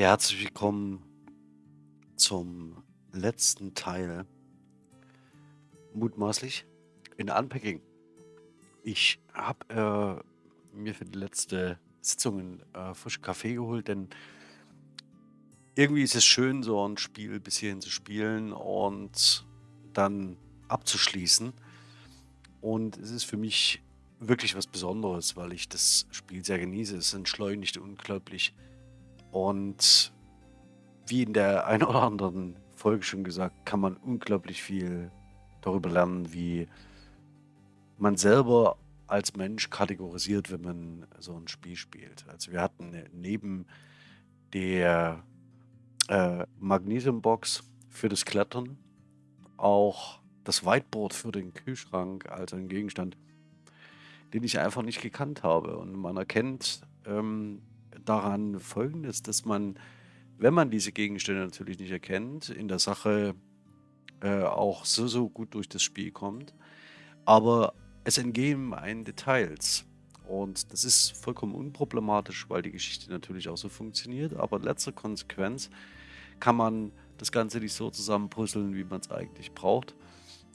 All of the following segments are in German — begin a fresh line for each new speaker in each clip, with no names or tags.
Ja, herzlich willkommen zum letzten Teil, mutmaßlich, in Unpacking. Ich habe äh, mir für die letzte Sitzung einen äh, frischen Kaffee geholt, denn irgendwie ist es schön, so ein Spiel bis hierhin zu spielen und dann abzuschließen. Und es ist für mich wirklich was Besonderes, weil ich das Spiel sehr genieße. Es entschleunigt unglaublich und wie in der einen oder anderen Folge schon gesagt, kann man unglaublich viel darüber lernen, wie man selber als Mensch kategorisiert, wenn man so ein Spiel spielt. Also wir hatten neben der äh, Magnesiumbox für das Klettern auch das Whiteboard für den Kühlschrank, also ein Gegenstand, den ich einfach nicht gekannt habe. Und man erkennt ähm, daran Folgendes, dass man, wenn man diese Gegenstände natürlich nicht erkennt, in der Sache äh, auch so, so gut durch das Spiel kommt. Aber es entgehen einen Details. Und das ist vollkommen unproblematisch, weil die Geschichte natürlich auch so funktioniert. Aber in letzter Konsequenz kann man das Ganze nicht so zusammenpuzzeln, wie man es eigentlich braucht.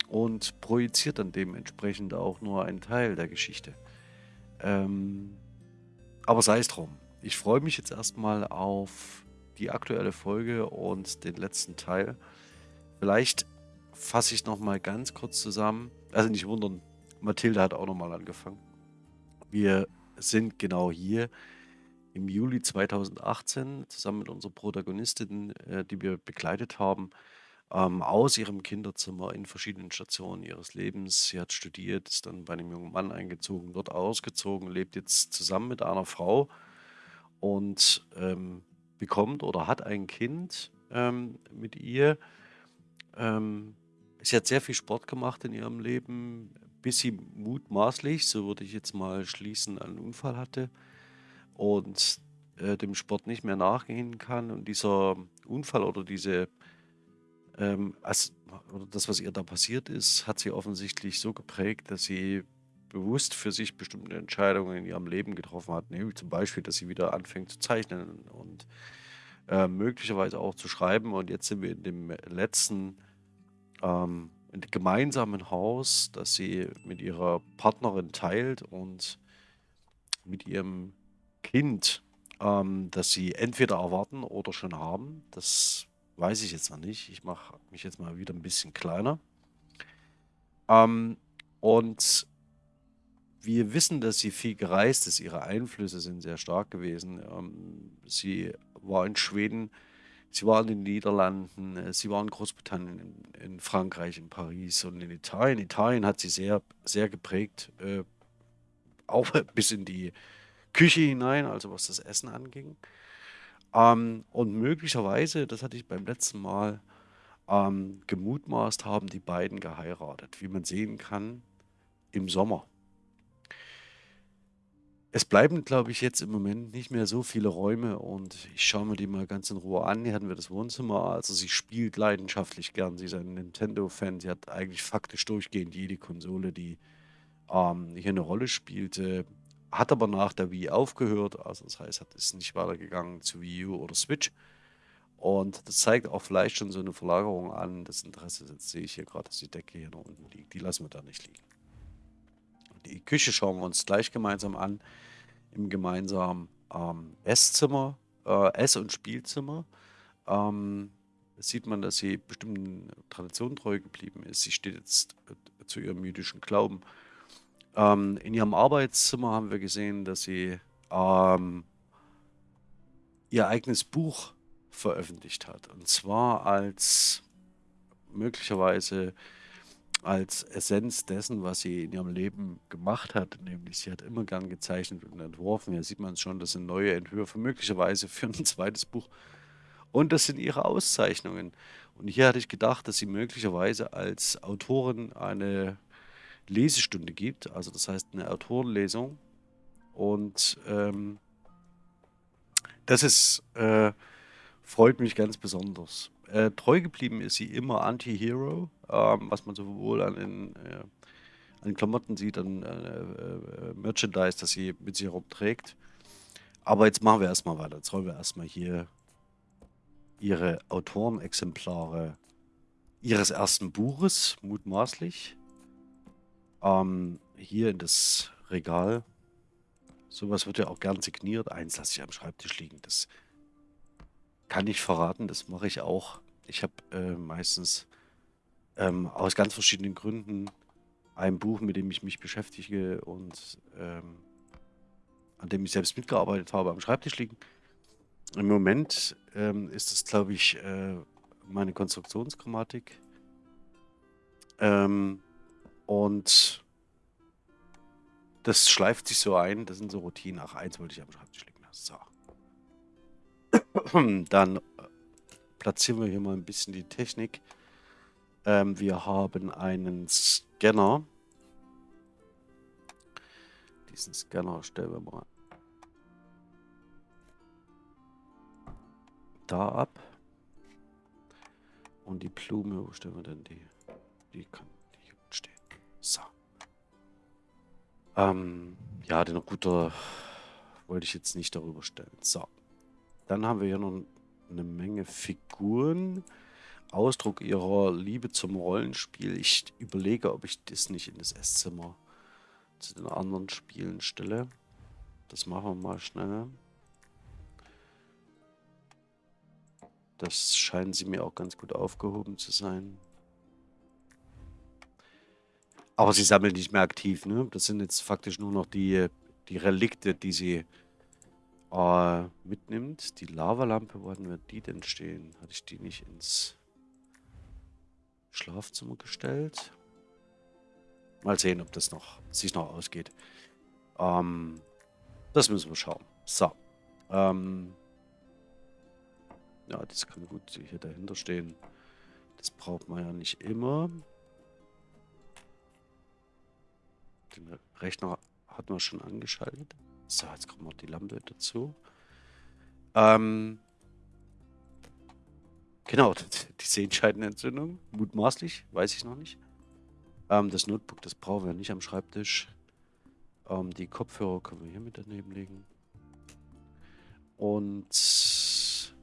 Und projiziert dann dementsprechend auch nur einen Teil der Geschichte. Ähm, aber sei es drum. Ich freue mich jetzt erstmal auf die aktuelle Folge und den letzten Teil. Vielleicht fasse ich nochmal ganz kurz zusammen. Also nicht wundern, Mathilde hat auch nochmal angefangen. Wir sind genau hier im Juli 2018 zusammen mit unserer Protagonistin, äh, die wir begleitet haben, ähm, aus ihrem Kinderzimmer in verschiedenen Stationen ihres Lebens. Sie hat studiert, ist dann bei einem jungen Mann eingezogen, dort ausgezogen, lebt jetzt zusammen mit einer Frau und ähm, bekommt oder hat ein Kind ähm, mit ihr. Ähm, sie hat sehr viel Sport gemacht in ihrem Leben, bis sie mutmaßlich, so würde ich jetzt mal schließen, einen Unfall hatte und äh, dem Sport nicht mehr nachgehen kann. Und dieser Unfall oder diese, ähm, als, oder das, was ihr da passiert ist, hat sie offensichtlich so geprägt, dass sie bewusst für sich bestimmte Entscheidungen in ihrem Leben getroffen hat. Nämlich zum Beispiel, dass sie wieder anfängt zu zeichnen und äh, möglicherweise auch zu schreiben. Und jetzt sind wir in dem letzten ähm, gemeinsamen Haus, das sie mit ihrer Partnerin teilt und mit ihrem Kind, ähm, das sie entweder erwarten oder schon haben. Das weiß ich jetzt noch nicht. Ich mache mich jetzt mal wieder ein bisschen kleiner. Ähm, und wir wissen, dass sie viel gereist ist. Ihre Einflüsse sind sehr stark gewesen. Ähm, sie war in Schweden, sie war in den Niederlanden, äh, sie war in Großbritannien, in, Frankreich, in Paris und in Italien. Italien hat sie sehr, sehr geprägt, äh, auch bis in die Küche hinein, also was das Essen anging. Ähm, und möglicherweise, das hatte ich beim letzten Mal ähm, gemutmaßt, haben die beiden geheiratet, wie man sehen kann, im Sommer. Es bleiben, glaube ich, jetzt im Moment nicht mehr so viele Räume und ich schaue mir die mal ganz in Ruhe an. Hier hatten wir das Wohnzimmer. Also sie spielt leidenschaftlich gern. Sie ist ein Nintendo-Fan. Sie hat eigentlich faktisch durchgehend jede Konsole, die ähm, hier eine Rolle spielte. Hat aber nach der Wii aufgehört. Also das heißt, hat ist nicht weitergegangen zu Wii U oder Switch. Und das zeigt auch vielleicht schon so eine Verlagerung an. Das Interesse, jetzt sehe ich hier gerade, dass die Decke hier noch unten liegt. Die lassen wir da nicht liegen. Die Küche schauen wir uns gleich gemeinsam an im gemeinsamen ähm, Esszimmer, äh, Ess- und Spielzimmer. Ähm, sieht man, dass sie bestimmten Traditionen treu geblieben ist. Sie steht jetzt äh, zu ihrem jüdischen Glauben. Ähm, in ihrem Arbeitszimmer haben wir gesehen, dass sie ähm, ihr eigenes Buch veröffentlicht hat. Und zwar als möglicherweise als Essenz dessen, was sie in ihrem Leben gemacht hat. Nämlich, sie hat immer gern gezeichnet und entworfen. Hier sieht man schon, das sind neue Entwürfe, möglicherweise für ein zweites Buch. Und das sind ihre Auszeichnungen. Und hier hatte ich gedacht, dass sie möglicherweise als Autorin eine Lesestunde gibt, also das heißt eine Autorenlesung. Und ähm, das ist, äh, freut mich ganz besonders. Äh, treu geblieben ist sie immer Anti-Hero, ähm, was man sowohl an den, äh, an Klamotten sieht, an äh, äh, Merchandise, das sie mit sich herumträgt. Aber jetzt machen wir erstmal weiter. Jetzt räumen wir erstmal hier ihre Autorenexemplare ihres ersten Buches, mutmaßlich, ähm, hier in das Regal. Sowas wird ja auch gern signiert. Eins lasse ich am Schreibtisch liegen. Das kann ich verraten, das mache ich auch. Ich habe äh, meistens ähm, aus ganz verschiedenen Gründen ein Buch, mit dem ich mich beschäftige und ähm, an dem ich selbst mitgearbeitet habe, am Schreibtisch liegen. Im Moment ähm, ist es, glaube ich, äh, meine Konstruktionsgrammatik. Ähm, und das schleift sich so ein. Das sind so Routinen. Ach, eins wollte ich am Schreibtisch liegen lassen. So. Dann äh, platzieren wir hier mal ein bisschen die Technik. Ähm, wir haben einen Scanner. Diesen Scanner stellen wir mal da ab. Und die Blume, wo stellen wir denn die? Die kann hier stehen. So. Ähm, ja, den Router wollte ich jetzt nicht darüber stellen. So. Dann haben wir hier noch eine Menge Figuren. Ausdruck ihrer Liebe zum Rollenspiel. Ich überlege, ob ich das nicht in das Esszimmer zu den anderen Spielen stelle. Das machen wir mal schnell. Das scheinen sie mir auch ganz gut aufgehoben zu sein. Aber sie sammeln nicht mehr aktiv, ne? Das sind jetzt faktisch nur noch die, die Relikte, die sie äh, mitnimmt. Die Lavalampe, wo hatten wir die denn stehen? Hatte ich die nicht ins Schlafzimmer gestellt? Mal sehen, ob das noch sich noch ausgeht. Ähm, das müssen wir schauen. So. Ähm, ja, das kann gut hier dahinter stehen. Das braucht man ja nicht immer. Den Rechner hat man schon angeschaltet. So, jetzt kommt noch die Lampe dazu. Ähm, genau, die Sehenscheidenentzündung. Mutmaßlich, weiß ich noch nicht. Ähm, das Notebook, das brauchen wir nicht am Schreibtisch. Ähm, die Kopfhörer können wir hier mit daneben legen. Und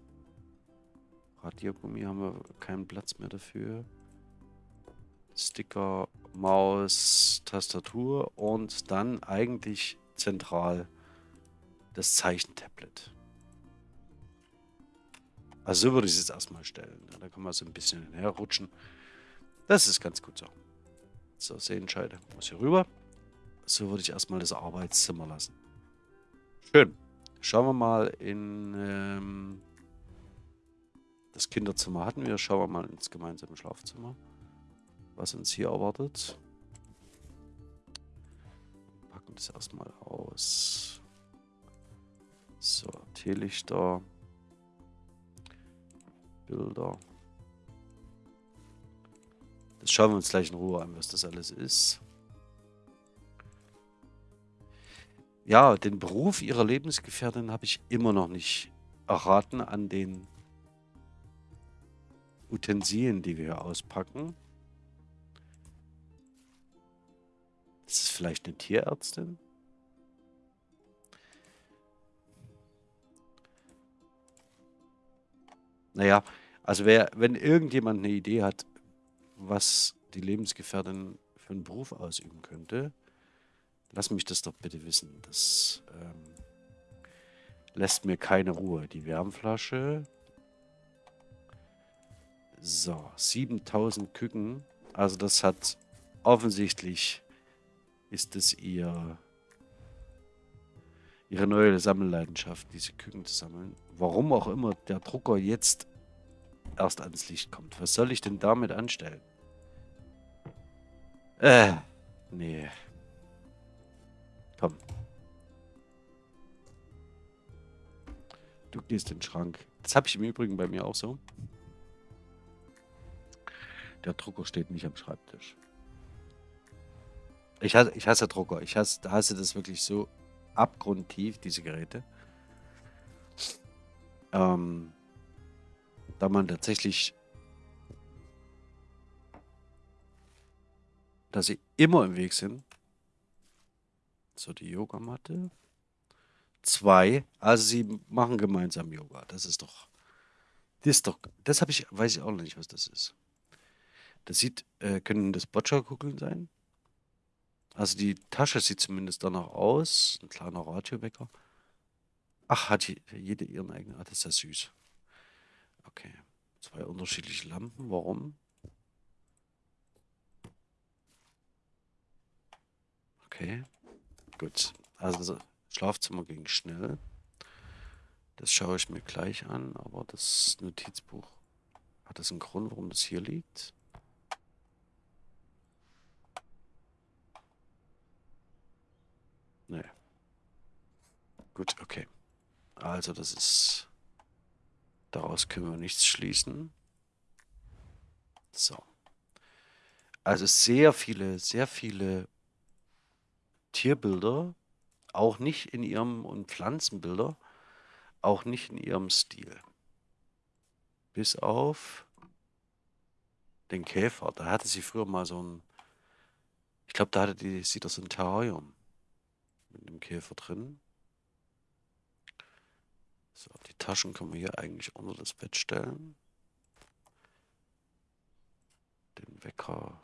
Radiergummi haben wir keinen Platz mehr dafür. Sticker, Maus, Tastatur und dann eigentlich zentral das Zeichentablet. Also so würde ich es jetzt erstmal stellen. Da kann man so ein bisschen herrutschen. Das ist ganz gut so. So, Sehenscheide muss hier rüber. So würde ich erstmal das Arbeitszimmer lassen. Schön. Schauen wir mal in ähm, das Kinderzimmer hatten wir. Schauen wir mal ins gemeinsame Schlafzimmer was uns hier erwartet. Packen das erstmal aus. So, Teelichter. Bilder. Das schauen wir uns gleich in Ruhe an, was das alles ist. Ja, den Beruf ihrer Lebensgefährtin habe ich immer noch nicht erraten an den Utensilien, die wir hier auspacken. Ist es vielleicht eine Tierärztin? Naja, also wer, wenn irgendjemand eine Idee hat, was die Lebensgefährtin für einen Beruf ausüben könnte, lass mich das doch bitte wissen. Das ähm, lässt mir keine Ruhe. Die Wärmflasche. So, 7000 Küken. Also das hat offensichtlich ist es ihr ihre neue Sammelleidenschaft, diese Küken zu sammeln. Warum auch immer der Drucker jetzt erst ans Licht kommt. Was soll ich denn damit anstellen? Äh, nee. Komm. Du gehst in den Schrank. Das habe ich im Übrigen bei mir auch so. Der Drucker steht nicht am Schreibtisch. Ich hasse, ich hasse Drucker. Ich hasse, hasse das wirklich so abgrundtief, diese Geräte. Ähm, da man tatsächlich, dass sie immer im Weg sind. So, die Yogamatte. Zwei. Also sie machen gemeinsam Yoga. Das ist doch, Das doch, das habe ich, weiß ich auch noch nicht, was das ist. Das sieht, äh, können das Boccia-Kugeln sein? Also die Tasche sieht zumindest danach aus. Ein kleiner Radiowecker. Ach, hat jede ihren eigenen. Ah, das ist ja süß. Okay. Zwei unterschiedliche Lampen. Warum? Okay. Gut. Also Schlafzimmer ging schnell. Das schaue ich mir gleich an, aber das Notizbuch, hat das einen Grund, warum das hier liegt? Nee. Gut, okay. Also das ist... Daraus können wir nichts schließen. So. Also sehr viele, sehr viele Tierbilder, auch nicht in ihrem, und Pflanzenbilder, auch nicht in ihrem Stil. Bis auf den Käfer. Da hatte sie früher mal so ein, ich glaube, da hatte die, sie das ein Terrarium mit dem Käfer drin. Taschen können wir hier eigentlich unter das Bett stellen. Den Wecker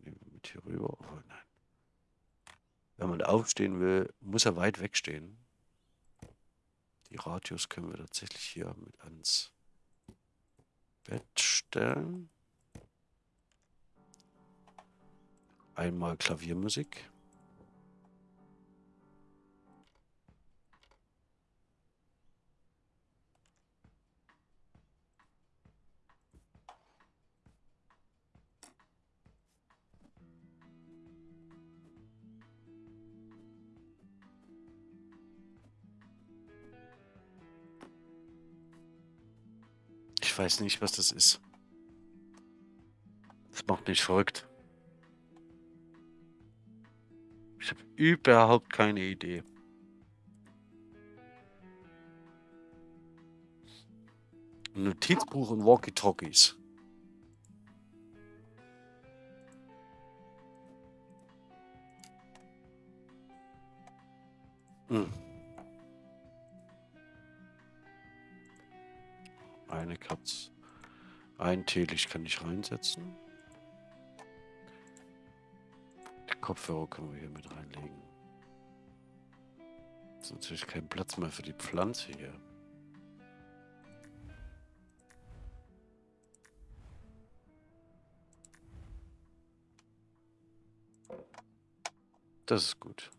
nehmen wir mit hier rüber. Oh nein. Wenn man aufstehen will, muss er weit wegstehen. Die Radios können wir tatsächlich hier mit ans Bett stellen. Einmal Klaviermusik. Ich weiß nicht, was das ist. Das macht mich verrückt. Ich habe überhaupt keine Idee. Notizbuch und Walkie-Talkies. Hm. Eine Katze. Ein Teelicht kann ich reinsetzen. Die Kopfhörer können wir hier mit reinlegen. Das ist natürlich kein Platz mehr für die Pflanze hier. Das ist gut.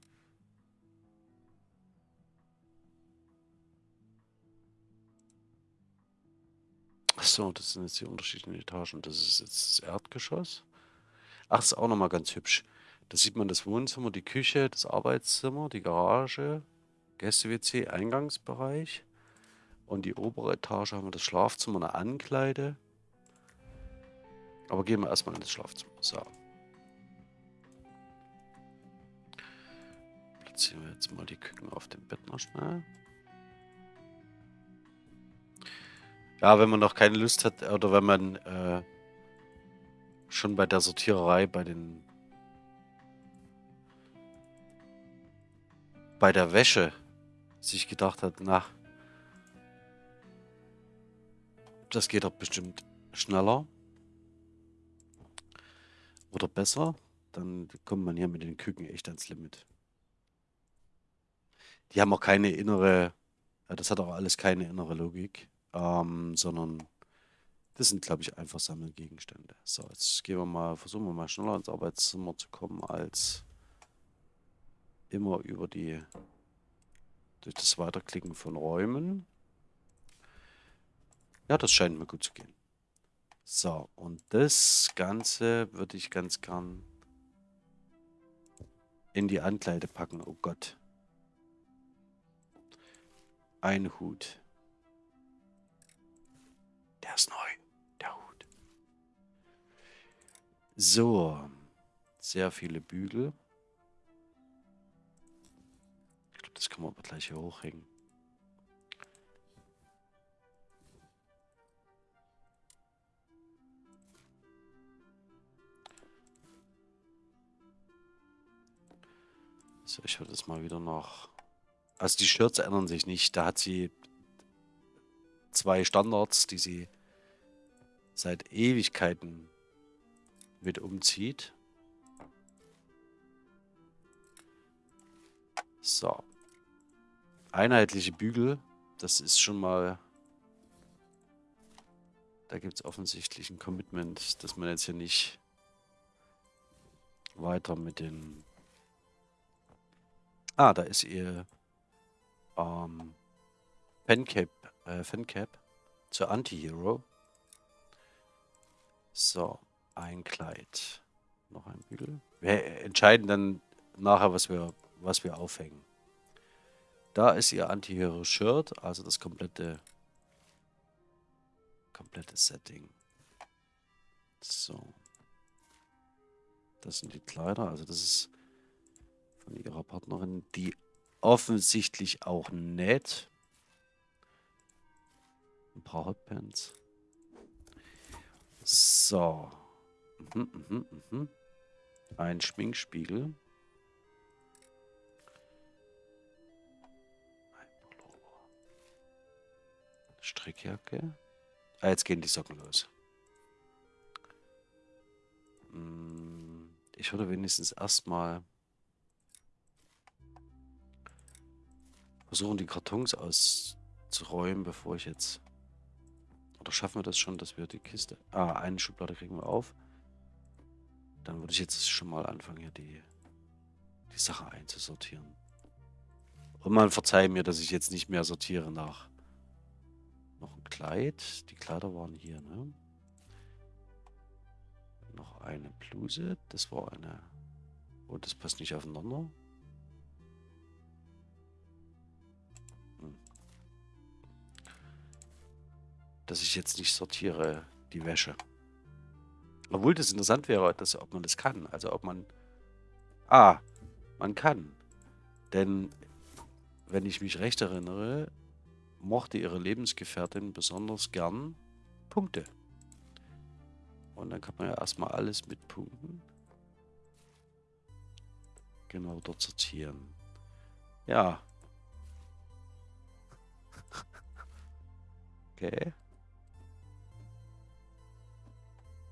So, das sind jetzt die unterschiedlichen Etagen. Das ist jetzt das Erdgeschoss. Ach, ist auch nochmal ganz hübsch. Da sieht man das Wohnzimmer, die Küche, das Arbeitszimmer, die Garage, Gäste-WC, Eingangsbereich. Und die obere Etage haben wir das Schlafzimmer, eine Ankleide. Aber gehen wir erstmal in das Schlafzimmer. So. Platzieren wir jetzt mal die Küken auf dem Bett noch schnell. Ja, wenn man noch keine Lust hat oder wenn man äh, schon bei der Sortiererei, bei den bei der Wäsche sich gedacht hat, na, das geht doch bestimmt schneller oder besser, dann kommt man hier mit den Küken echt ans Limit. Die haben auch keine innere, das hat auch alles keine innere Logik ähm, sondern das sind, glaube ich, einfach Sammelgegenstände. So, jetzt gehen wir mal, versuchen wir mal schneller ins Arbeitszimmer zu kommen, als immer über die, durch das Weiterklicken von Räumen. Ja, das scheint mir gut zu gehen. So, und das Ganze würde ich ganz gern in die Ankleide packen. Oh Gott. Ein Hut. Der ist neu, der Hut. So, sehr viele Bügel. Ich glaube, das kann man aber gleich hier hochhängen. So, ich würde das mal wieder noch... Also die Shirts ändern sich nicht. Da hat sie zwei Standards, die sie seit Ewigkeiten mit umzieht. So. Einheitliche Bügel, das ist schon mal... Da gibt es offensichtlich ein Commitment, dass man jetzt hier nicht weiter mit den... Ah, da ist ihr ähm, Fancap, äh, Fancap zur Anti-Hero. So, ein Kleid. Noch ein Bügel. Wir entscheiden dann nachher, was wir, was wir aufhängen. Da ist ihr Anti-Hero-Shirt, also das komplette, komplette Setting. So. Das sind die Kleider, also das ist von ihrer Partnerin, die offensichtlich auch nett. Ein paar Hotpants. So. Mhm, mhm, mhm. Ein Schminkspiegel. Ein Pullover. Strickjacke. Ah, jetzt gehen die Socken los. Hm, ich würde wenigstens erstmal versuchen, die Kartons auszuräumen, bevor ich jetzt oder schaffen wir das schon, dass wir die Kiste... Ah, eine Schublade kriegen wir auf. Dann würde ich jetzt schon mal anfangen, hier die, die Sache einzusortieren. Und man verzeiht mir, dass ich jetzt nicht mehr sortiere nach... Noch ein Kleid. Die Kleider waren hier, ne? Noch eine Bluse. Das war eine... Oh, das passt nicht aufeinander. Dass ich jetzt nicht sortiere die Wäsche. Obwohl das interessant wäre, dass, ob man das kann. Also ob man... Ah, man kann. Denn, wenn ich mich recht erinnere, mochte ihre Lebensgefährtin besonders gern Punkte. Und dann kann man ja erstmal alles mit Punkten genau dort sortieren. Ja. okay.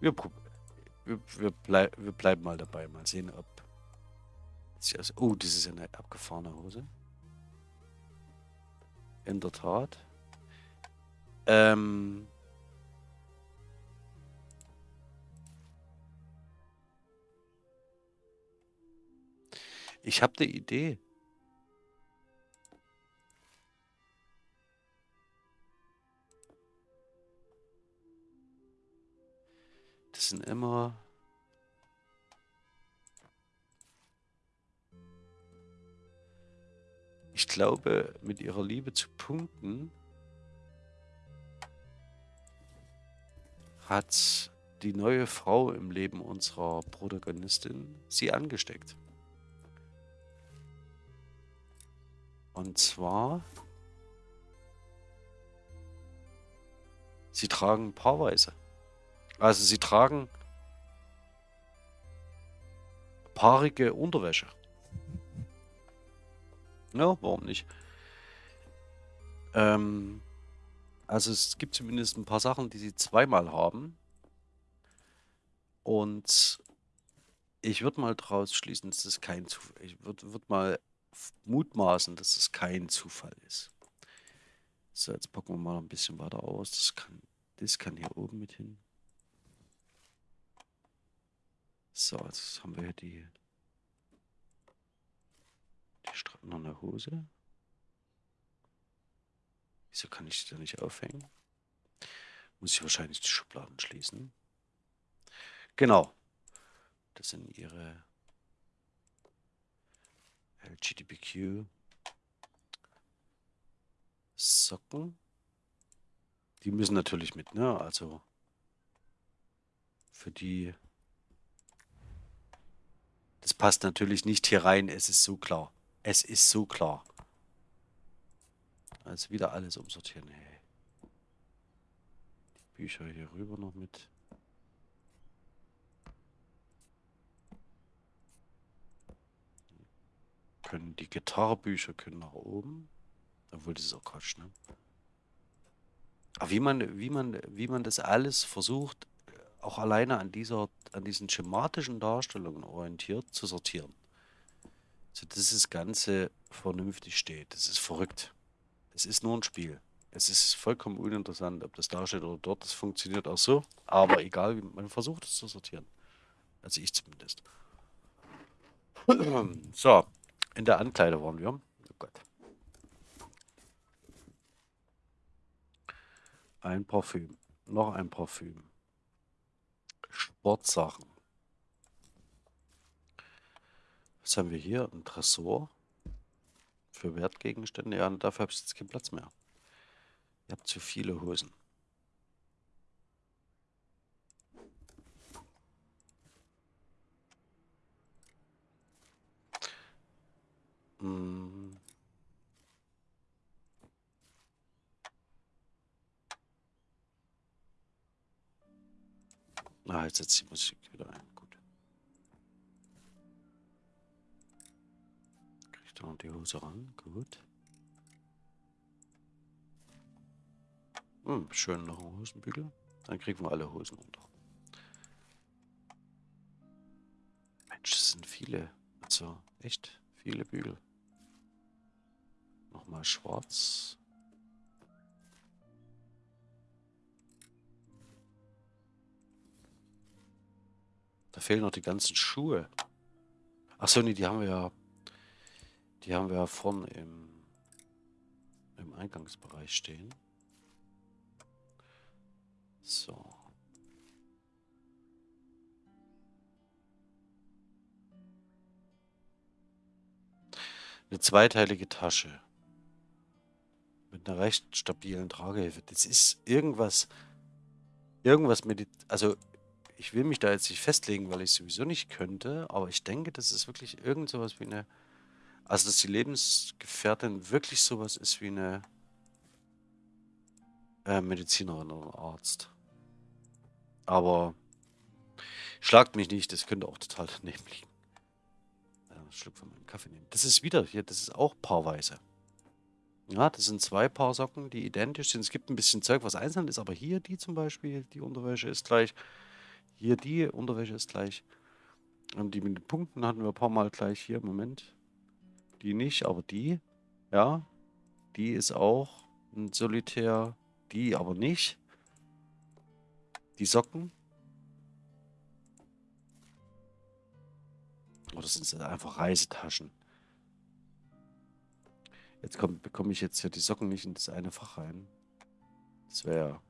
Wir, wir, wir, blei wir bleiben mal dabei. Mal sehen, ob... Oh, das ist eine abgefahrene Hose. In der Tat. Ähm... Ich habe eine Idee. Sind immer Ich glaube, mit ihrer Liebe zu Punkten hat die neue Frau im Leben unserer Protagonistin sie angesteckt. Und zwar, sie tragen paarweise. Also sie tragen paarige Unterwäsche. Ja, warum nicht? Ähm, also es gibt zumindest ein paar Sachen, die sie zweimal haben. Und ich würde mal daraus schließen, dass es kein Zufall Ich würde würd mal mutmaßen, dass es kein Zufall ist. So, jetzt packen wir mal ein bisschen weiter aus. Das kann, das kann hier oben mit hin. So, jetzt haben wir hier die, die Strappen an der Hose. Wieso kann ich die da nicht aufhängen? Muss ich wahrscheinlich die Schubladen schließen. Genau. Das sind ihre LGBTQ Socken. Die müssen natürlich mit, ne? Also für die das passt natürlich nicht hier rein, es ist so klar. Es ist so klar. Also wieder alles umsortieren. Hey. Die Bücher hier rüber noch mit. Können die Gitarrebücher können nach oben. Obwohl, das ist auch Quatsch, ne? Aber wie man, wie man, wie man das alles versucht, auch alleine an dieser, an diesen schematischen Darstellungen orientiert zu sortieren. So dass das Ganze vernünftig steht. Das ist verrückt. Es ist nur ein Spiel. Es ist vollkommen uninteressant, ob das da steht oder dort. Das funktioniert auch so. Aber egal, wie man versucht es zu sortieren. Also ich zumindest. So, in der Ankleide waren wir. Oh Gott. Ein Parfüm. Noch ein Parfüm. Sportsachen. Was haben wir hier? Ein Tresor. Für Wertgegenstände. Ja, dafür habe ich jetzt keinen Platz mehr. Ihr habt zu viele Hosen. Hm. Ah, jetzt setzt die Musik wieder ein. Gut. Kriegt er noch die Hose ran. Gut. Hm, schön noch ein Hosenbügel. Dann kriegen wir alle Hosen runter. Mensch, das sind viele. Also, echt viele Bügel. Nochmal schwarz. Da fehlen noch die ganzen Schuhe. Achso, nee, die haben wir ja. Die haben wir ja vorne im, im Eingangsbereich stehen. So. Eine zweiteilige Tasche. Mit einer recht stabilen Tragehilfe. Das ist irgendwas. Irgendwas mit. Also, ich will mich da jetzt nicht festlegen, weil ich sowieso nicht könnte. Aber ich denke, das ist wirklich irgend sowas wie eine. Also, dass die Lebensgefährtin wirklich sowas ist wie eine äh, Medizinerin oder Arzt. Aber schlagt mich nicht, das könnte auch total daneben liegen. Einen Schluck von meinem Kaffee nehmen. Das ist wieder hier, das ist auch paarweise. Ja, das sind zwei Paar Socken, die identisch sind. Es gibt ein bisschen Zeug, was einzeln ist, aber hier die zum Beispiel, die Unterwäsche ist gleich. Hier die Unterwäsche ist gleich. Und die mit den Punkten hatten wir ein paar Mal gleich hier. Moment. Die nicht, aber die. Ja. Die ist auch ein Solitär. Die aber nicht. Die Socken. Oder sind es einfach Reisetaschen? Jetzt komm, bekomme ich jetzt hier die Socken nicht in das eine Fach rein. Das wäre...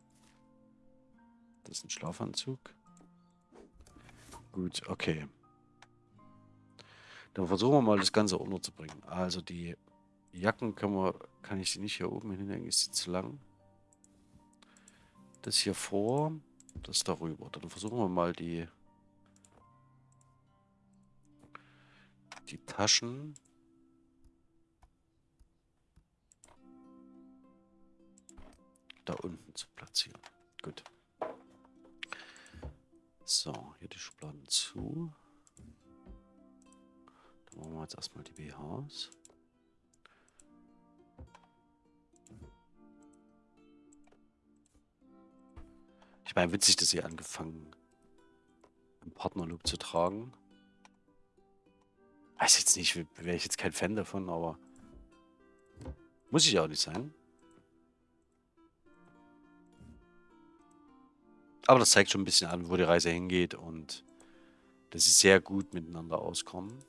Das ist ein Schlafanzug. Gut, okay. Dann versuchen wir mal das Ganze unterzubringen. Also die Jacken können wir, kann ich sie nicht hier oben hinhängen, ist sie zu lang. Das hier vor das darüber. Dann versuchen wir mal die, die Taschen. da unten zu platzieren. Gut. So, hier die Schubladen zu. Dann machen wir jetzt erstmal die BHs. Ich meine, witzig, dass sie angefangen im Partnerlook zu tragen. Weiß jetzt nicht, wäre ich jetzt kein Fan davon, aber muss ich auch nicht sein. Aber das zeigt schon ein bisschen an, wo die Reise hingeht und dass sie sehr gut miteinander auskommen.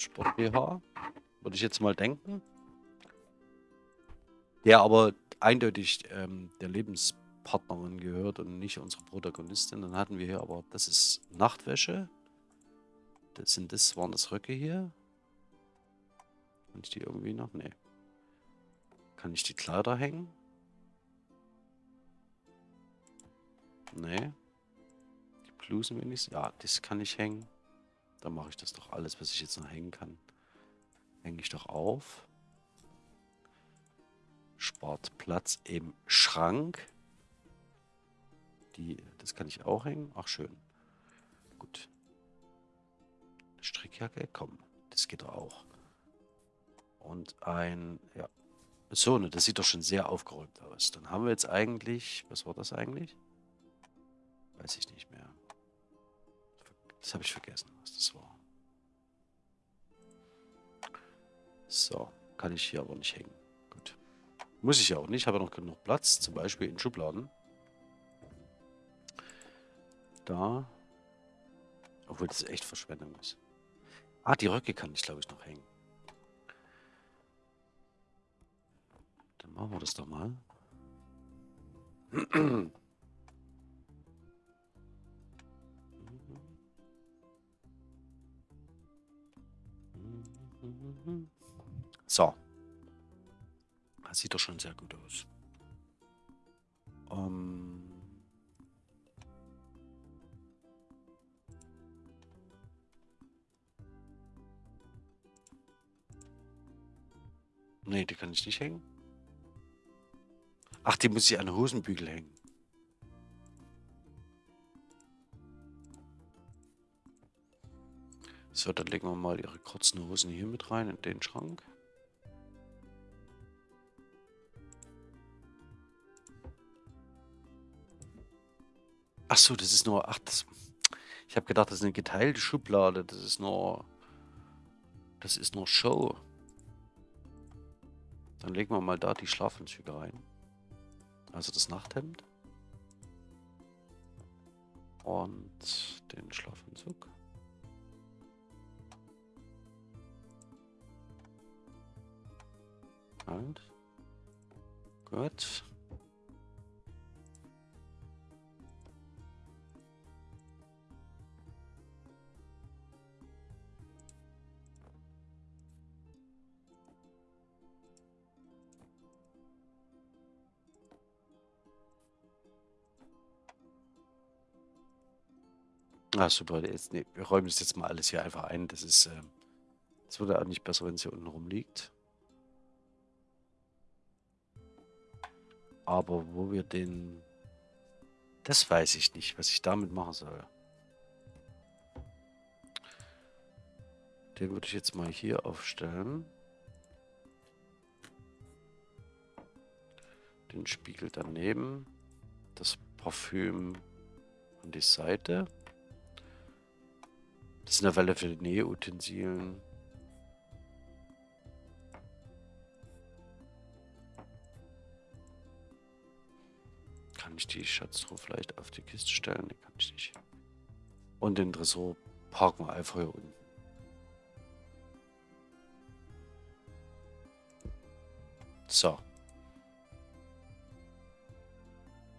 Sport BH, würde ich jetzt mal denken. Der aber eindeutig ähm, der Lebenspartnerin gehört und nicht unsere Protagonistin. Dann hatten wir hier aber, das ist Nachtwäsche. Das sind das, waren das Röcke hier. Kann ich die irgendwie noch? Nee. Kann ich die Kleider hängen? Nee. Die Blusen wenigstens. Ja, das kann ich hängen. Dann mache ich das doch alles, was ich jetzt noch hängen kann. Hänge ich doch auf spart Platz im Schrank. Die, das kann ich auch hängen. Ach, schön. Gut. Strickjacke, komm. Das geht auch. Und ein, ja. So, ne, das sieht doch schon sehr aufgeräumt aus. Dann haben wir jetzt eigentlich... Was war das eigentlich? Weiß ich nicht mehr. Das habe ich vergessen, was das war. So, kann ich hier aber nicht hängen. Gut. Muss ich ja auch nicht, habe ja noch genug Platz, zum Beispiel in Schubladen. Da. Obwohl das echt Verschwendung ist. Ah, die Röcke kann ich, glaube ich, noch hängen. Dann machen wir das doch mal. So. Das sieht doch schon sehr gut aus. Ähm nee, die kann ich nicht hängen. Ach, die muss ich an den Hosenbügel hängen. So, dann legen wir mal ihre kurzen Hosen hier mit rein in den Schrank. Ach so, das ist nur... Ach, das, ich habe gedacht, das ist eine geteilte Schublade. Das ist nur... Das ist nur Show. Dann legen wir mal da die Schlafanzüge rein. Also das Nachthemd. Und den Schlafanzug. Halt. Gut. Ah, super. Jetzt, nee, wir räumen das jetzt mal alles hier einfach ein. Das ist, äh, das würde auch nicht besser, wenn es hier unten rumliegt. Aber wo wir den... Das weiß ich nicht, was ich damit machen soll. Den würde ich jetzt mal hier aufstellen. Den Spiegel daneben. Das Parfüm an die Seite. Das ist eine Welle für Nähutensilien. Ich die Schatztruhe vielleicht auf die Kiste stellen? Ne, kann ich nicht. Und den Tresor parken wir einfach hier unten. So.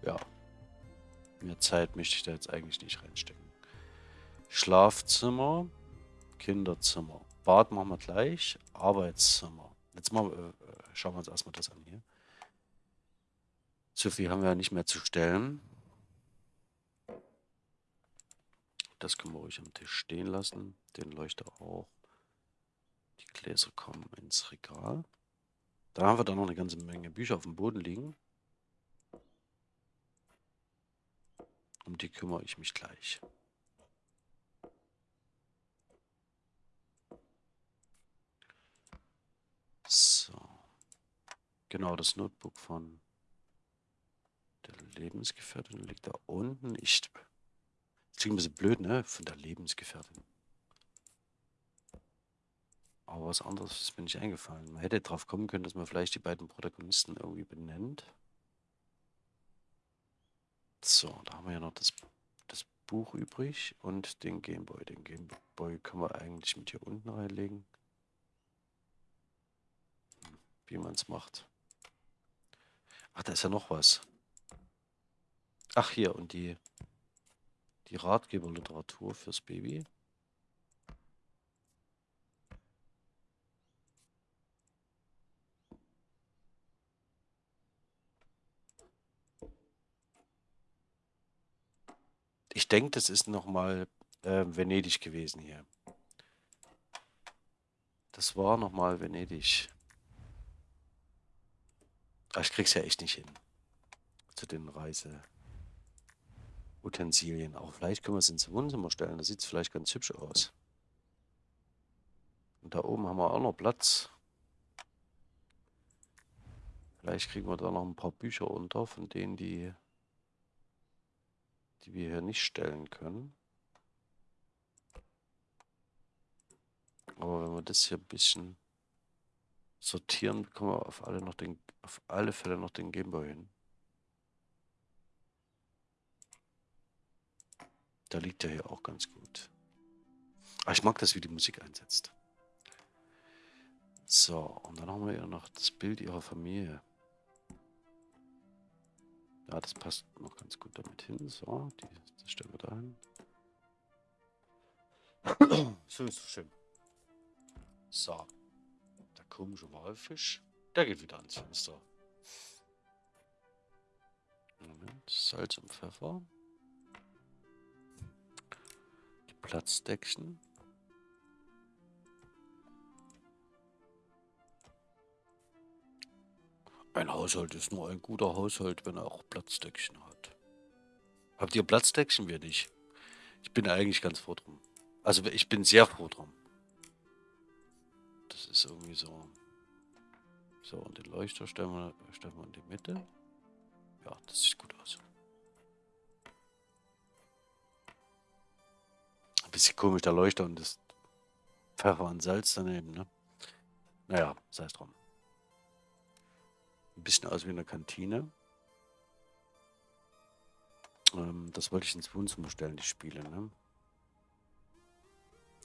Ja. Mehr Zeit möchte ich da jetzt eigentlich nicht reinstecken. Schlafzimmer, Kinderzimmer. Bad machen wir gleich. Arbeitszimmer. Jetzt mal, äh, schauen wir uns erstmal das an hier. So viel haben wir ja nicht mehr zu stellen. Das können wir ruhig am Tisch stehen lassen. Den Leuchter auch. Die Gläser kommen ins Regal. Da haben wir dann noch eine ganze Menge Bücher auf dem Boden liegen. Um die kümmere ich mich gleich. So. Genau, das Notebook von der Lebensgefährtin liegt da unten. Ich. Das klingt ein bisschen blöd, ne? Von der Lebensgefährtin. Aber was anderes ist mir nicht eingefallen. Man hätte drauf kommen können, dass man vielleicht die beiden Protagonisten irgendwie benennt. So, da haben wir ja noch das, das Buch übrig und den Gameboy. Den Gameboy können wir eigentlich mit hier unten reinlegen wie man es macht. Ach, da ist ja noch was. Ach, hier, und die, die Ratgeberliteratur fürs Baby. Ich denke, das ist nochmal äh, Venedig gewesen hier. Das war nochmal Venedig. Aber ich krieg's ja echt nicht hin. Zu den Reiseutensilien. Auch vielleicht können wir es ins Wohnzimmer stellen. Da sieht es vielleicht ganz hübsch aus. Und da oben haben wir auch noch Platz. Vielleicht kriegen wir da noch ein paar Bücher unter, von denen, die, die wir hier nicht stellen können. Aber wenn wir das hier ein bisschen sortieren, bekommen wir auf alle, noch den, auf alle Fälle noch den Gameboy hin. Da liegt er hier auch ganz gut. Aber ich mag das, wie die Musik einsetzt. So, und dann haben wir ja noch das Bild ihrer Familie. Ja, das passt noch ganz gut damit hin. So, die, das stellen wir da hin. so ist es schön. So. Der komische Walfisch. Der geht wieder ans Fenster. Moment. Salz und Pfeffer. Platzdeckchen. Ein Haushalt ist nur ein guter Haushalt, wenn er auch Platzdeckchen hat. Habt ihr Platzdeckchen? Wir nicht. Ich bin eigentlich ganz froh drum. Also ich bin sehr froh drum. Das ist irgendwie so. So, und den Leuchter stellen wir, stellen wir in die Mitte. Ja, das sieht gut aus. Ein bisschen komisch, der Leuchter und das Pfeffer und Salz daneben, ne? Naja, sei es drum. Ein bisschen aus wie eine Kantine. Ähm, das wollte ich ins Wohnzimmer stellen, die Spiele, ne?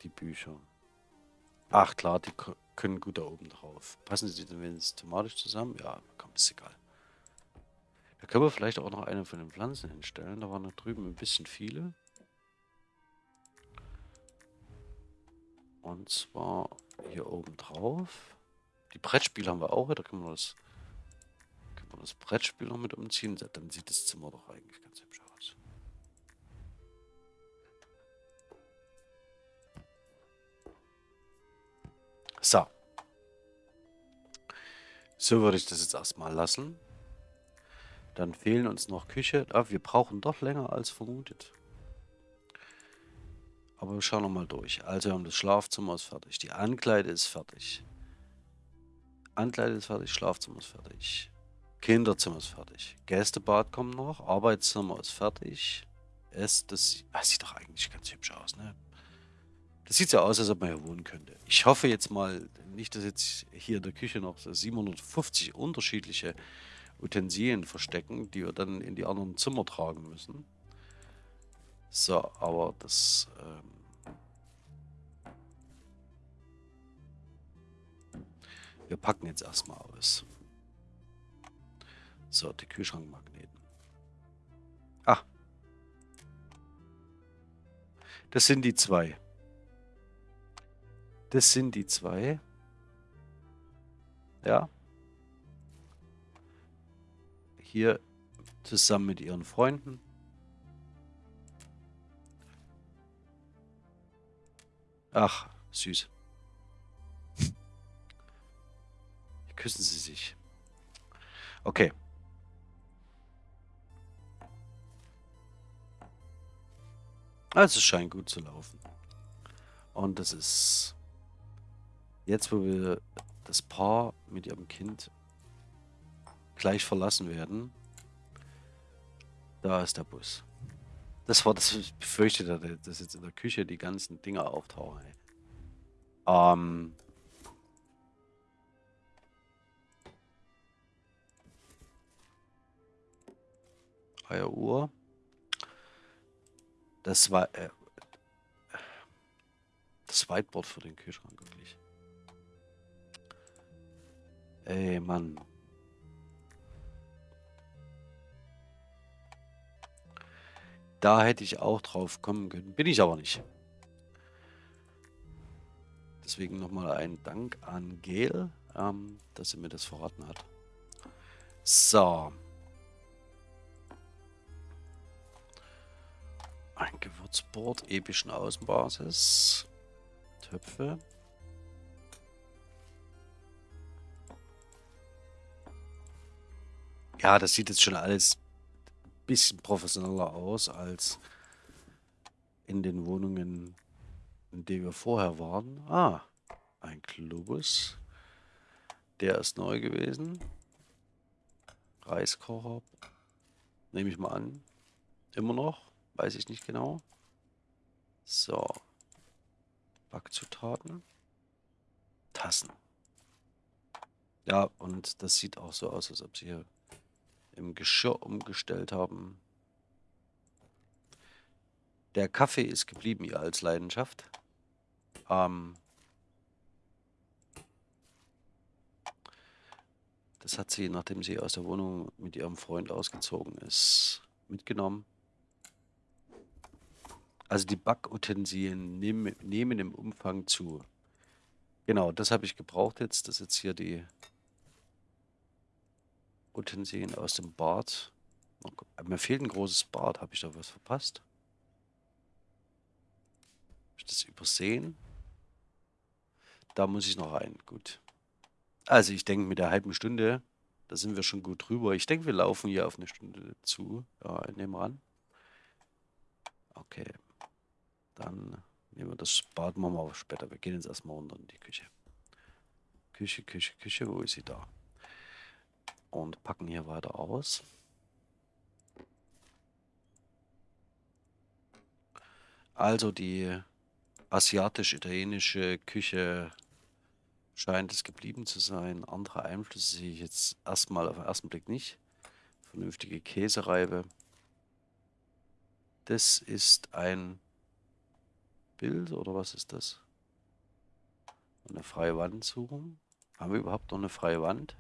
Die Bücher. Ach klar, die können gut da oben drauf. Passen sie denn wenigstens thematisch zusammen? Ja, komm, ist egal. Da können wir vielleicht auch noch eine von den Pflanzen hinstellen. Da waren da drüben ein bisschen viele. Und zwar hier oben drauf. Die Brettspiele haben wir auch. Da können wir das, können wir das Brettspiel noch mit umziehen. Dann sieht das Zimmer doch eigentlich ganz hübsch aus. So. So würde ich das jetzt erstmal lassen. Dann fehlen uns noch Küche. Ah, wir brauchen doch länger als vermutet. Aber wir schauen nochmal durch. Also wir haben das Schlafzimmer ist fertig. Die Ankleide ist fertig. Ankleide ist fertig, Schlafzimmer ist fertig. Kinderzimmer ist fertig. Gästebad kommt noch. Arbeitszimmer ist fertig. Es, das, das sieht doch eigentlich ganz hübsch aus, ne? Das sieht so aus, als ob man hier wohnen könnte. Ich hoffe jetzt mal nicht, dass jetzt hier in der Küche noch 750 unterschiedliche Utensilien verstecken, die wir dann in die anderen Zimmer tragen müssen. So, aber das... Ähm wir packen jetzt erstmal aus. So, die Kühlschrankmagneten. Ah. Das sind die zwei. Das sind die zwei. Ja. Hier zusammen mit ihren Freunden. Ach, süß. Küssen sie sich. Okay. Also es scheint gut zu laufen. Und das ist Jetzt, wo wir das Paar mit ihrem Kind gleich verlassen werden, da ist der Bus. Das war das, ich befürchte, dass jetzt in der Küche die ganzen Dinger auftauchen. Ähm. Eieruhr. Das war äh, das Whiteboard für den Kühlschrank wirklich. Ey, Mann. Da hätte ich auch drauf kommen können. Bin ich aber nicht. Deswegen nochmal ein Dank an Gel, ähm, dass sie mir das verraten hat. So. Ein Gewürzboard epischen Außenbasis. Töpfe. Ja, das sieht jetzt schon alles bisschen professioneller aus als in den Wohnungen, in denen wir vorher waren. Ah, ein Globus. Der ist neu gewesen. Reiskocher. Nehme ich mal an. Immer noch. Weiß ich nicht genau. So. Backzutaten. Tassen. Ja, und das sieht auch so aus, als ob sie hier im Geschirr umgestellt haben. Der Kaffee ist geblieben, ihr als Leidenschaft. Ähm, das hat sie, nachdem sie aus der Wohnung mit ihrem Freund ausgezogen ist, mitgenommen. Also die Backutensilien nehmen, im Umfang zu. Genau, das habe ich gebraucht jetzt. Das ist jetzt hier die Utensilien aus dem Bad. Mir fehlt ein großes Bad. Habe ich da was verpasst? Habe ich das übersehen? Da muss ich noch rein. Gut. Also ich denke mit der halben Stunde, da sind wir schon gut drüber. Ich denke, wir laufen hier auf eine Stunde zu. Ja, nehmen wir an. Okay. Dann nehmen wir das Bad machen wir später. Wir gehen jetzt erstmal runter in die Küche. Küche, Küche, Küche. Wo ist sie da? Und packen hier weiter aus. Also die asiatisch-italienische Küche scheint es geblieben zu sein. Andere Einflüsse sehe ich jetzt erstmal auf den ersten Blick nicht. Vernünftige Käsereibe. Das ist ein Bild oder was ist das? Eine freie Wand suchen. Haben wir überhaupt noch eine freie Wand?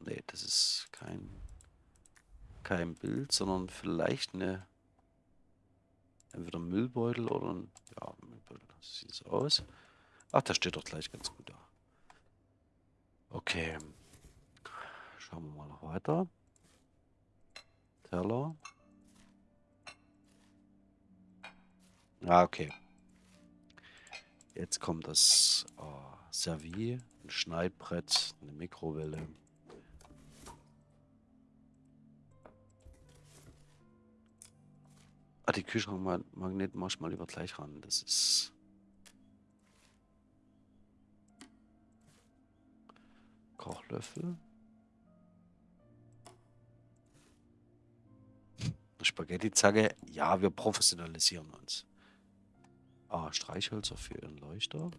Ne, das ist kein, kein Bild, sondern vielleicht eine entweder Müllbeutel oder ein ja, Müllbeutel. Das sieht so aus. Ach, das steht doch gleich ganz gut da. Okay. Schauen wir mal noch weiter. Teller. Ah, okay. Jetzt kommt das äh, Servier, ein Schneidbrett, eine Mikrowelle. Ah, die Kühlschrankmagnet ich mal lieber gleich ran. Das ist... Kochlöffel. Spaghetti-Zange. Ja, wir professionalisieren uns. Ah, Streichhölzer für ihren Leuchter.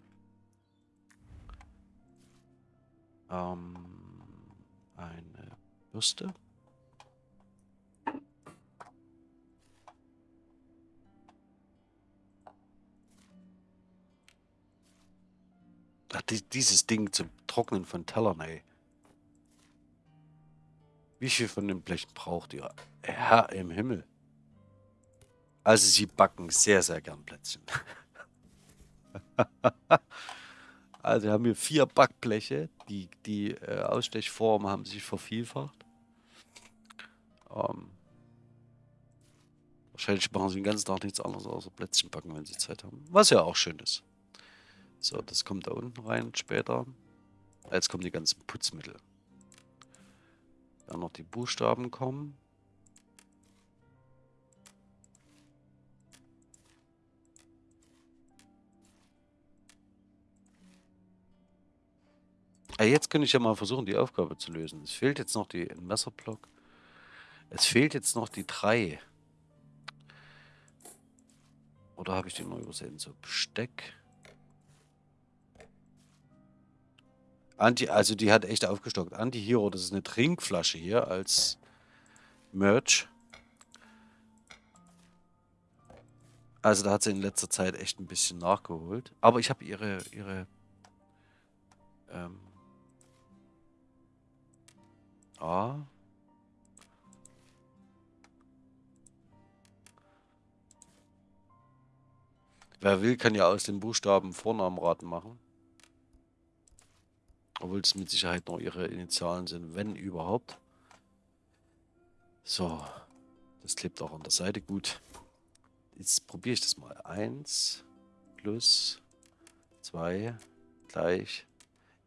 Ähm, eine Bürste. Ach, die, dieses Ding zum Trocknen von Tellern, ey. Wie viel von den Blechen braucht ihr? Herr im Himmel. Also sie backen sehr, sehr gern Plätzchen. also haben wir vier Backbleche. Die, die äh, Ausstechformen haben sich vervielfacht. Ähm, wahrscheinlich machen sie den ganzen Tag nichts anderes außer Plätzchen backen, wenn sie Zeit haben. Was ja auch schön ist. So, das kommt da unten rein später. Jetzt kommen die ganzen Putzmittel. Dann noch die Buchstaben kommen. Ah, jetzt könnte ich ja mal versuchen, die Aufgabe zu lösen. Es fehlt jetzt noch die Messerblock. Es fehlt jetzt noch die 3. Oder habe ich den noch übersehen? So, Besteck. Anti, also die hat echt aufgestockt. Anti-Hero, das ist eine Trinkflasche hier als Merch. Also da hat sie in letzter Zeit echt ein bisschen nachgeholt. Aber ich habe ihre, ihre ähm, A. Wer will, kann ja aus den Buchstaben Vornamenraten machen. Obwohl es mit Sicherheit noch ihre Initialen sind, wenn überhaupt. So, das klebt auch an der Seite gut. Jetzt probiere ich das mal. 1 plus 2 gleich.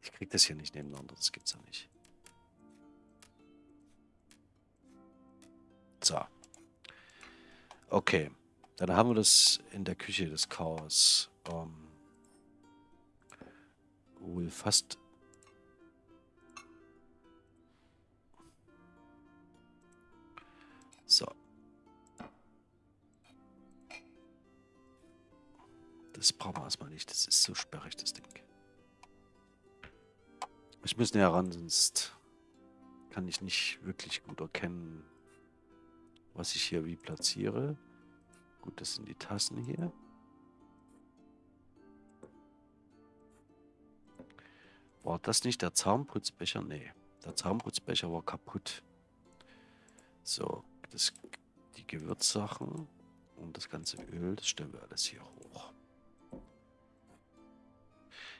Ich kriege das hier nicht nebeneinander, das gibt es ja nicht. So. Okay. Dann haben wir das in der Küche des Chaos. Ähm, wohl fast Das brauchen wir erstmal nicht. Das ist so sperrig, das Ding. Ich muss näher ran, sonst kann ich nicht wirklich gut erkennen, was ich hier wie platziere. Gut, das sind die Tassen hier. War das nicht der Zahnputzbecher? Nee, der Zahnputzbecher war kaputt. So, das, die Gewürzsachen und das ganze Öl, das stellen wir alles hier hoch.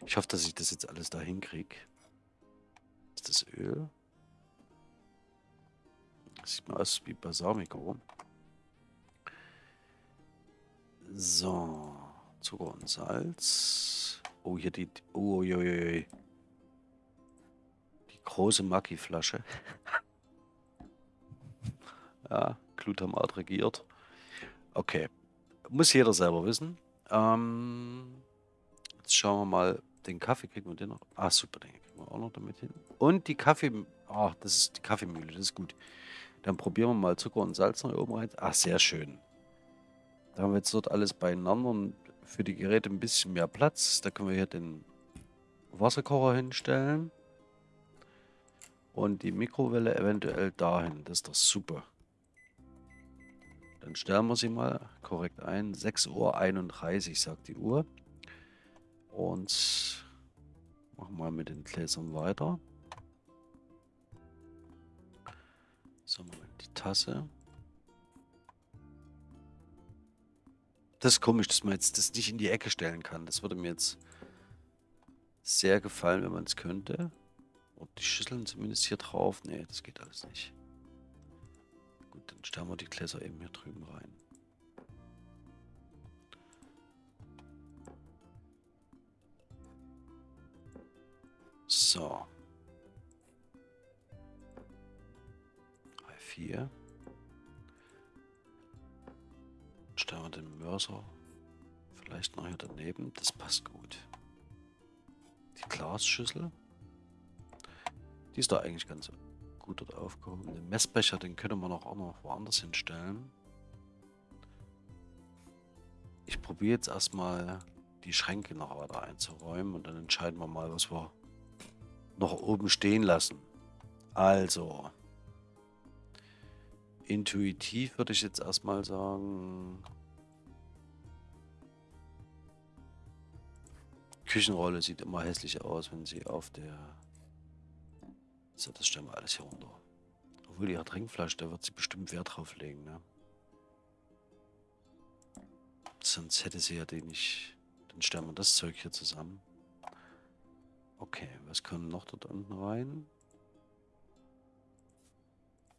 Ich hoffe, dass ich das jetzt alles da hinkriege. Ist das Öl. Das sieht mal aus wie Balsamico. So, Zucker und Salz. Oh, hier die... Oh, oi, oi, oi. Die große Maggi-Flasche. ja, Glutamat regiert. Okay. Muss jeder selber wissen. Ähm, jetzt schauen wir mal. Den Kaffee kriegen wir den noch. Ah, super, den kriegen wir auch noch damit hin. Und die Kaffee... Ah, das ist die Kaffeemühle, das ist gut. Dann probieren wir mal Zucker und Salz noch oben rein. Ah, sehr schön. Da haben wir jetzt dort alles beieinander und für die Geräte ein bisschen mehr Platz. Da können wir hier den Wasserkocher hinstellen. Und die Mikrowelle eventuell dahin. Das ist doch super. Dann stellen wir sie mal korrekt ein. 6.31 Uhr sagt die Uhr. Und machen wir mit den Gläsern weiter. So, Moment, die Tasse. Das ist komisch, dass man jetzt das nicht in die Ecke stellen kann. Das würde mir jetzt sehr gefallen, wenn man es könnte. Und die Schüsseln zumindest hier drauf. Nee, das geht alles nicht. Gut, dann stellen wir die Gläser eben hier drüben rein. So. 4. Stellen wir den Mörser vielleicht noch hier daneben. Das passt gut. Die Glasschüssel. Die ist da eigentlich ganz gut dort aufgehoben. Den Messbecher, den können wir noch auch noch woanders hinstellen. Ich probiere jetzt erstmal die Schränke noch weiter einzuräumen und dann entscheiden wir mal, was wir noch oben stehen lassen. Also, intuitiv würde ich jetzt erstmal sagen, Küchenrolle sieht immer hässlich aus, wenn sie auf der... So, das stellen wir alles hier runter. Obwohl die Trinkflasche, da wird sie bestimmt Wert drauf legen, ne? Sonst hätte sie ja den nicht... Dann stellen wir das Zeug hier zusammen. Okay, was kommt noch dort unten rein?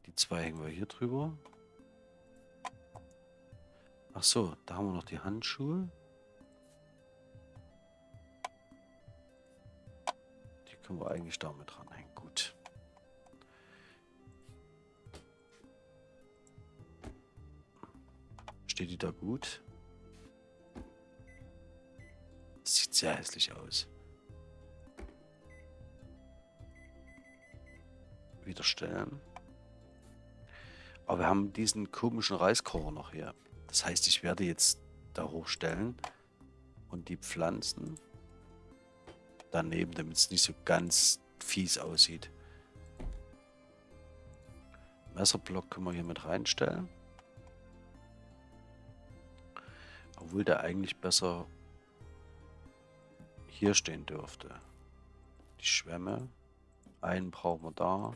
Die zwei hängen wir hier drüber. Ach so, da haben wir noch die Handschuhe. Die können wir eigentlich damit dranhängen. Gut. Steht die da gut? sieht sehr hässlich aus. Wieder stellen. Aber wir haben diesen komischen Reiskocher noch hier. Das heißt, ich werde jetzt da hochstellen und die Pflanzen daneben, damit es nicht so ganz fies aussieht. Messerblock können wir hier mit reinstellen. Obwohl der eigentlich besser hier stehen dürfte. Die Schwämme. Einen brauchen wir da.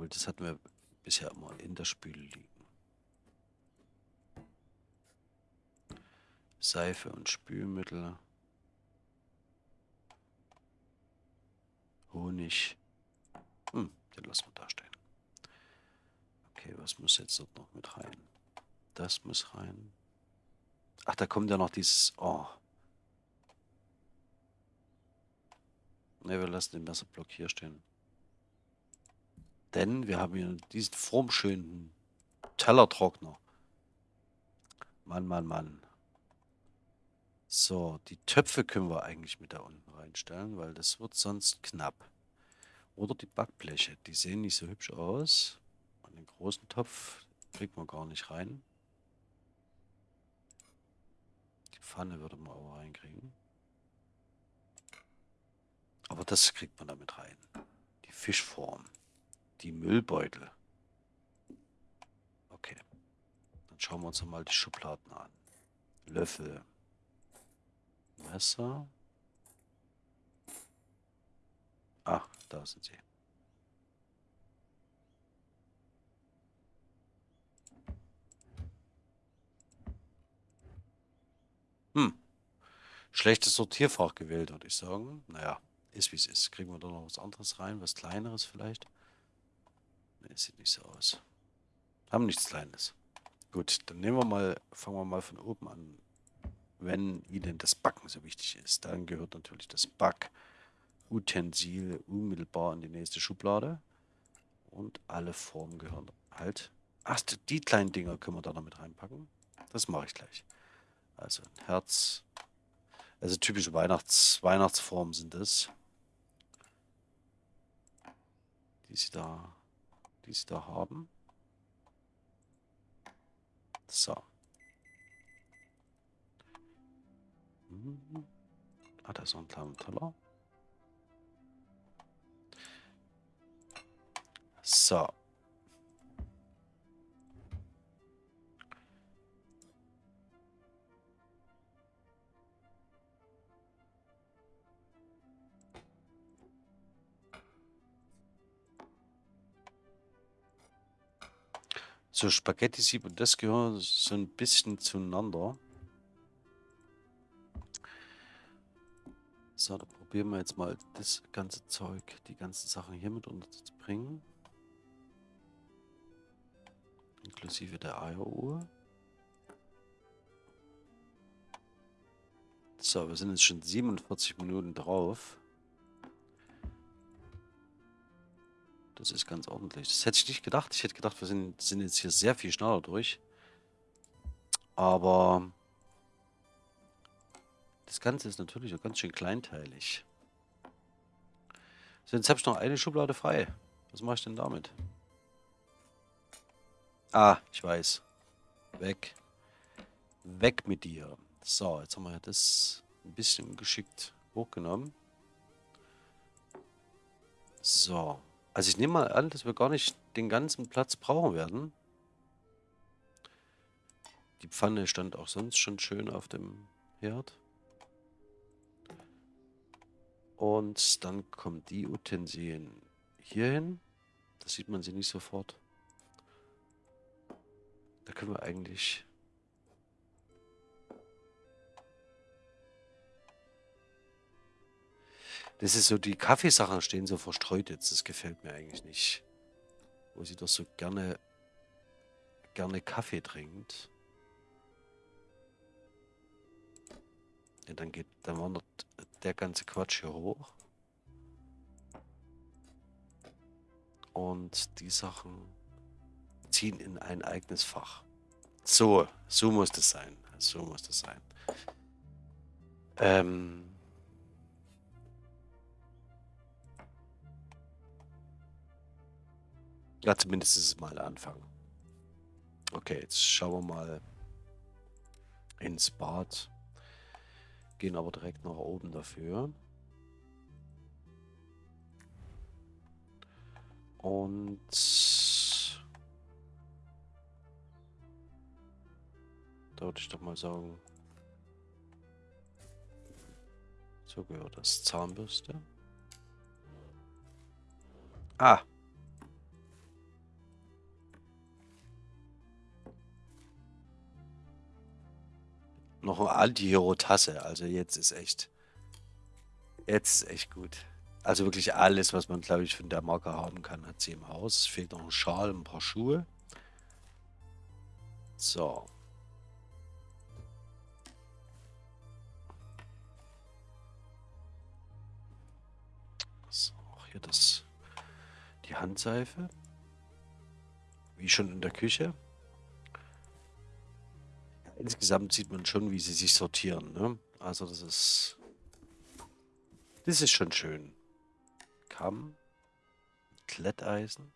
Obwohl, das hatten wir bisher immer in der Spüle liegen. Seife und Spülmittel. Honig. Hm, den lassen wir da stehen. Okay, was muss jetzt dort noch mit rein? Das muss rein. Ach, da kommt ja noch dieses... Oh. Ne, wir lassen den Messerblock hier stehen. Denn wir haben hier diesen formschönen Tellertrockner. Mann, Mann, Mann. So, die Töpfe können wir eigentlich mit da unten reinstellen, weil das wird sonst knapp. Oder die Backbleche, die sehen nicht so hübsch aus. Und den großen Topf kriegt man gar nicht rein. Pfanne würde man auch reinkriegen. Aber das kriegt man damit rein. Die Fischform. Die Müllbeutel. Okay. Dann schauen wir uns mal die Schubladen an. Löffel. Messer. Ah, da sind sie. Hm. Schlechtes Sortierfach gewählt, würde ich sagen. Naja, ist wie es ist. Kriegen wir da noch was anderes rein? Was kleineres vielleicht? Ne, sieht nicht so aus. Haben nichts Kleines. Gut, dann nehmen wir mal, fangen wir mal von oben an. Wenn Ihnen das Backen so wichtig ist, dann gehört natürlich das Backutensil unmittelbar in die nächste Schublade. Und alle Formen gehören halt. Ach, die kleinen Dinger können wir da noch mit reinpacken. Das mache ich gleich. Also ein Herz. Also typische Weihnachts Weihnachtsformen sind es. Die sie da, da haben. So. Mhm. Ah, da ist noch ein kleiner Teller. So. So, Spaghetti-Sieb und das gehören so ein bisschen zueinander. So, da probieren wir jetzt mal das ganze Zeug, die ganzen Sachen hier mit unterzubringen. Inklusive der Eieruhr. So, wir sind jetzt schon 47 Minuten drauf. Das ist ganz ordentlich. Das hätte ich nicht gedacht. Ich hätte gedacht, wir sind, sind jetzt hier sehr viel schneller durch. Aber das Ganze ist natürlich auch ganz schön kleinteilig. So, jetzt habe ich noch eine Schublade frei. Was mache ich denn damit? Ah, ich weiß. Weg. Weg mit dir. So, jetzt haben wir das ein bisschen geschickt hochgenommen. So. Also ich nehme mal an, dass wir gar nicht den ganzen Platz brauchen werden. Die Pfanne stand auch sonst schon schön auf dem Herd. Und dann kommen die Utensilien hier hin. Da sieht man sie nicht sofort. Da können wir eigentlich Das ist so, die Kaffeesachen stehen so verstreut jetzt. Das gefällt mir eigentlich nicht. Wo sie doch so gerne, gerne Kaffee trinkt. Ja, dann geht, dann wandert der ganze Quatsch hier hoch. Und die Sachen ziehen in ein eigenes Fach. So, so muss das sein. So muss das sein. Ähm, Ja, zumindest ist es mal ein Anfang. Okay, jetzt schauen wir mal ins Bad. Gehen aber direkt nach oben dafür. Und da würde ich doch mal sagen, so gehört das Zahnbürste. Ah, noch eine Anti-Hero-Tasse. Also jetzt ist echt. Jetzt ist echt gut. Also wirklich alles, was man, glaube ich, von der Marke haben kann, hat sie im Haus. Fehlt noch ein Schal, ein paar Schuhe. So. So, hier das. Die Handseife. Wie schon in der Küche insgesamt sieht man schon, wie sie sich sortieren. Ne? Also das ist... Das ist schon schön. Kamm. Kletteisen.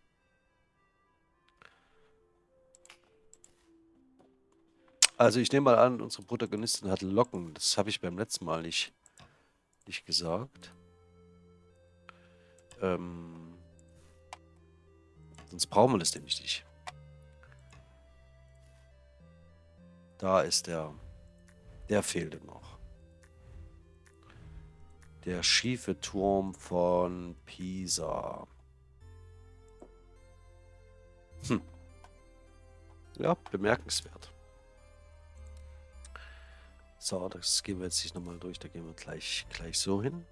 Also ich nehme mal an, unsere Protagonistin hat Locken. Das habe ich beim letzten Mal nicht, nicht gesagt. Ähm, sonst brauchen wir das nämlich nicht. Da ist der. Der fehlte noch. Der schiefe Turm von Pisa. Hm. Ja, bemerkenswert. So, das gehen wir jetzt nicht nochmal durch. Da gehen wir gleich, gleich so hin.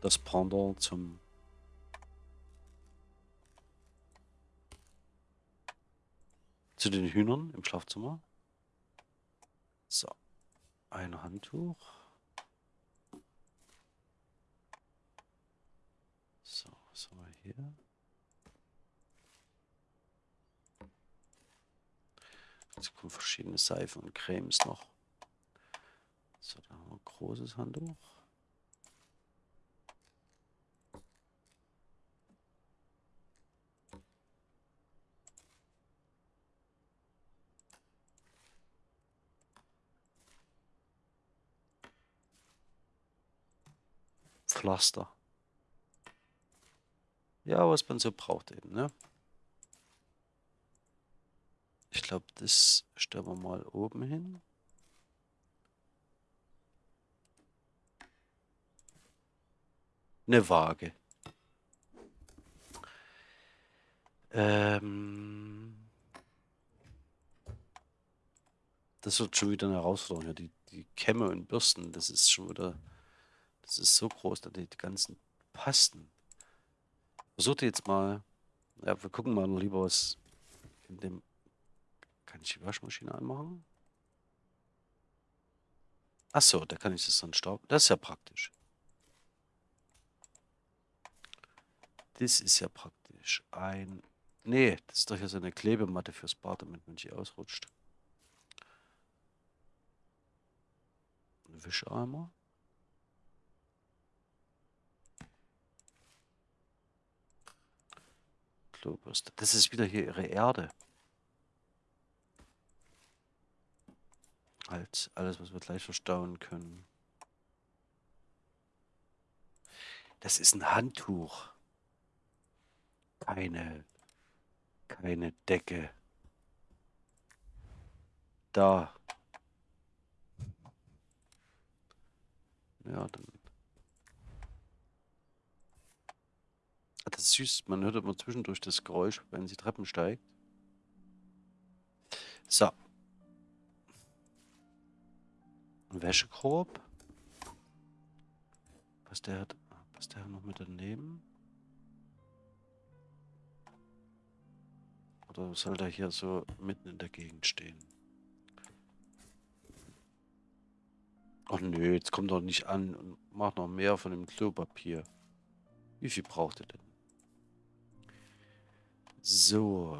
Das Pendant zum zu den Hühnern im Schlafzimmer. So, ein Handtuch. So, was haben wir hier? Jetzt kommen verschiedene Seifen und Cremes noch. So, da haben wir ein großes Handtuch. Pflaster. Ja, was man so braucht eben, ne? Ich glaube, das stellen wir mal oben hin. Eine Waage. Ähm das wird schon wieder eine Herausforderung. Die, die Kämme und Bürsten, das ist schon wieder das ist so groß, dass die ganzen passen. Versuchte jetzt mal. Ja, wir gucken mal lieber was in dem. Kann ich die Waschmaschine anmachen? Achso, da kann ich das dann stauben. Das ist ja praktisch. Das ist ja praktisch. Ein. Nee, das ist doch hier so eine Klebematte fürs Bad, damit man nicht ausrutscht. Ein Wischeimer. Klobürste. Das ist wieder hier ihre Erde. Halt, alles, was wir gleich verstauen können. Das ist ein Handtuch. Keine, keine Decke. Da. Ja, dann Das ist süß. Man hört immer zwischendurch das Geräusch, wenn sie Treppen steigt. So. Ein Wäschekorb. Was der hat. Was der noch mit daneben? Oder soll der hier so mitten in der Gegend stehen? Ach nö, jetzt kommt doch nicht an und macht noch mehr von dem Klopapier. Wie viel braucht ihr denn? So.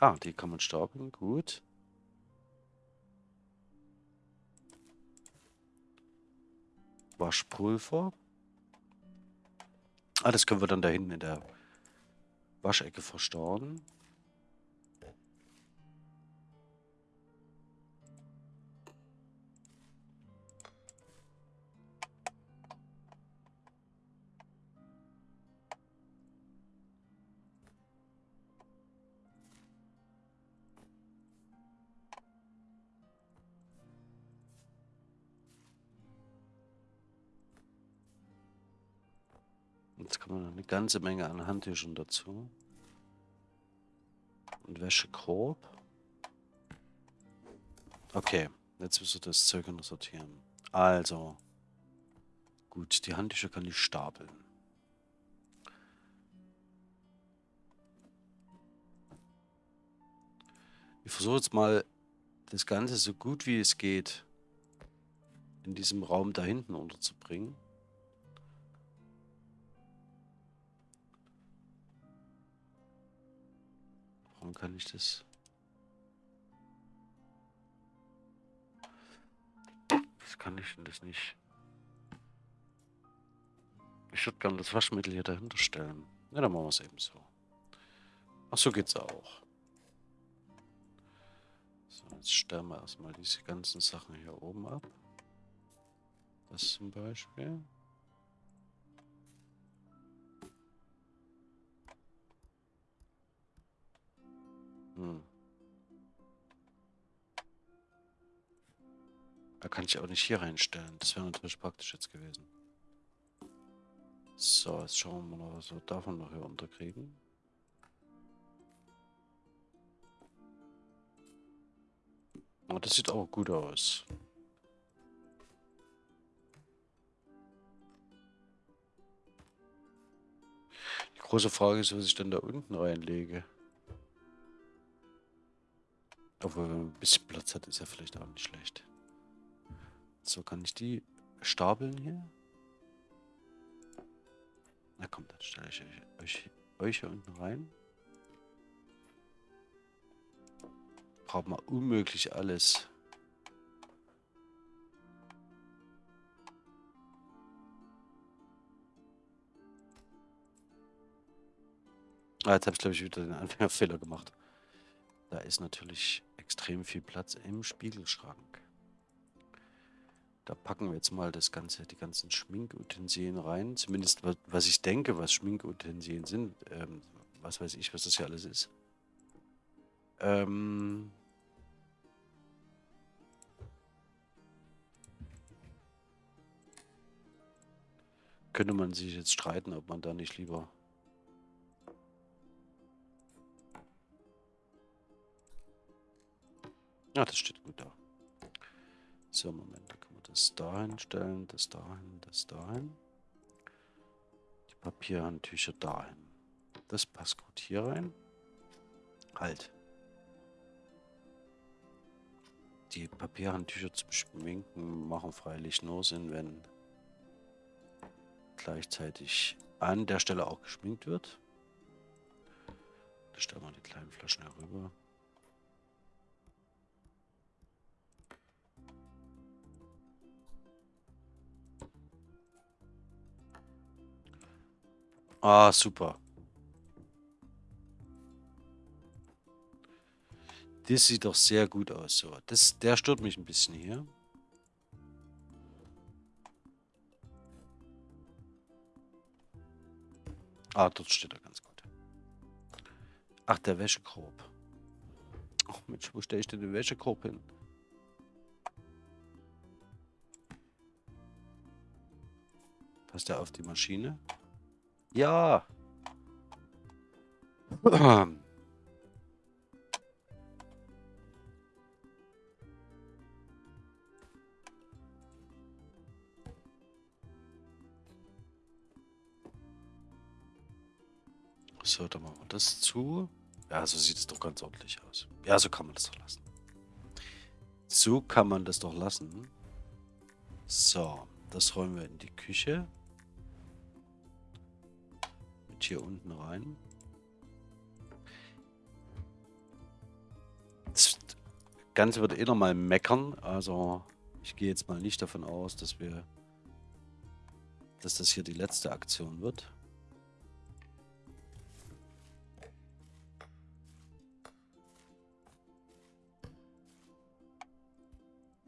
Ah, die kann man stapeln. Gut. Waschpulver. Ah, das können wir dann da hinten in der Waschecke verstauen. Jetzt kommen noch eine ganze Menge an Handtüchern dazu. Und Wäschekorb. Okay, jetzt müssen wir das Zeug noch sortieren. Also. Gut, die Handtücher kann ich stapeln. Ich versuche jetzt mal das Ganze so gut wie es geht in diesem Raum da hinten unterzubringen. Warum kann ich das? Was kann ich denn das nicht? Ich würde gerne das Waschmittel hier dahinter stellen. Ja, dann machen wir es eben so. Ach, so geht's auch. So, jetzt stellen wir erstmal diese ganzen Sachen hier oben ab. Das zum Beispiel. Hm. Da kann ich auch nicht hier reinstellen. Das wäre natürlich praktisch jetzt gewesen. So, jetzt schauen wir mal, was wir davon noch hier unterkriegen. Oh, das sieht auch gut aus. Die große Frage ist, was ich denn da unten reinlege. Obwohl, wenn man ein bisschen Platz hat, ist ja vielleicht auch nicht schlecht. So, kann ich die stapeln hier? Na komm, dann stelle ich euch, euch hier unten rein. Braucht man unmöglich alles. Ah, jetzt habe ich glaube ich wieder den Anfängerfehler gemacht. Da ist natürlich extrem viel Platz im Spiegelschrank. Da packen wir jetzt mal das ganze, die ganzen Schminkutensilien rein. Zumindest was ich denke, was Schminkutensilien sind. Ähm, was weiß ich, was das hier alles ist. Ähm könnte man sich jetzt streiten, ob man da nicht lieber Ja, das steht gut da. So, Moment, da können wir das dahin stellen, das dahin, das dahin. Die Papierhandtücher dahin. Das passt gut hier rein. Halt. Die Papierhandtücher zum Schminken machen freilich nur Sinn, wenn gleichzeitig an der Stelle auch geschminkt wird. Da stellen wir die kleinen Flaschen herüber. Ah, super. Das sieht doch sehr gut aus. So, das, der stört mich ein bisschen hier. Ah, dort steht er ganz gut. Ach, der Wäschekorb. Ach Mensch, wo stelle ich denn den Wäschekorb hin? Passt der auf die Maschine? Ja. So, dann machen wir das zu. Ja, so sieht es doch ganz ordentlich aus. Ja, so kann man das doch lassen. So kann man das doch lassen. So, das räumen wir in die Küche hier unten rein. Das Ganze wird eh nochmal meckern. Also ich gehe jetzt mal nicht davon aus, dass wir, dass das hier die letzte Aktion wird.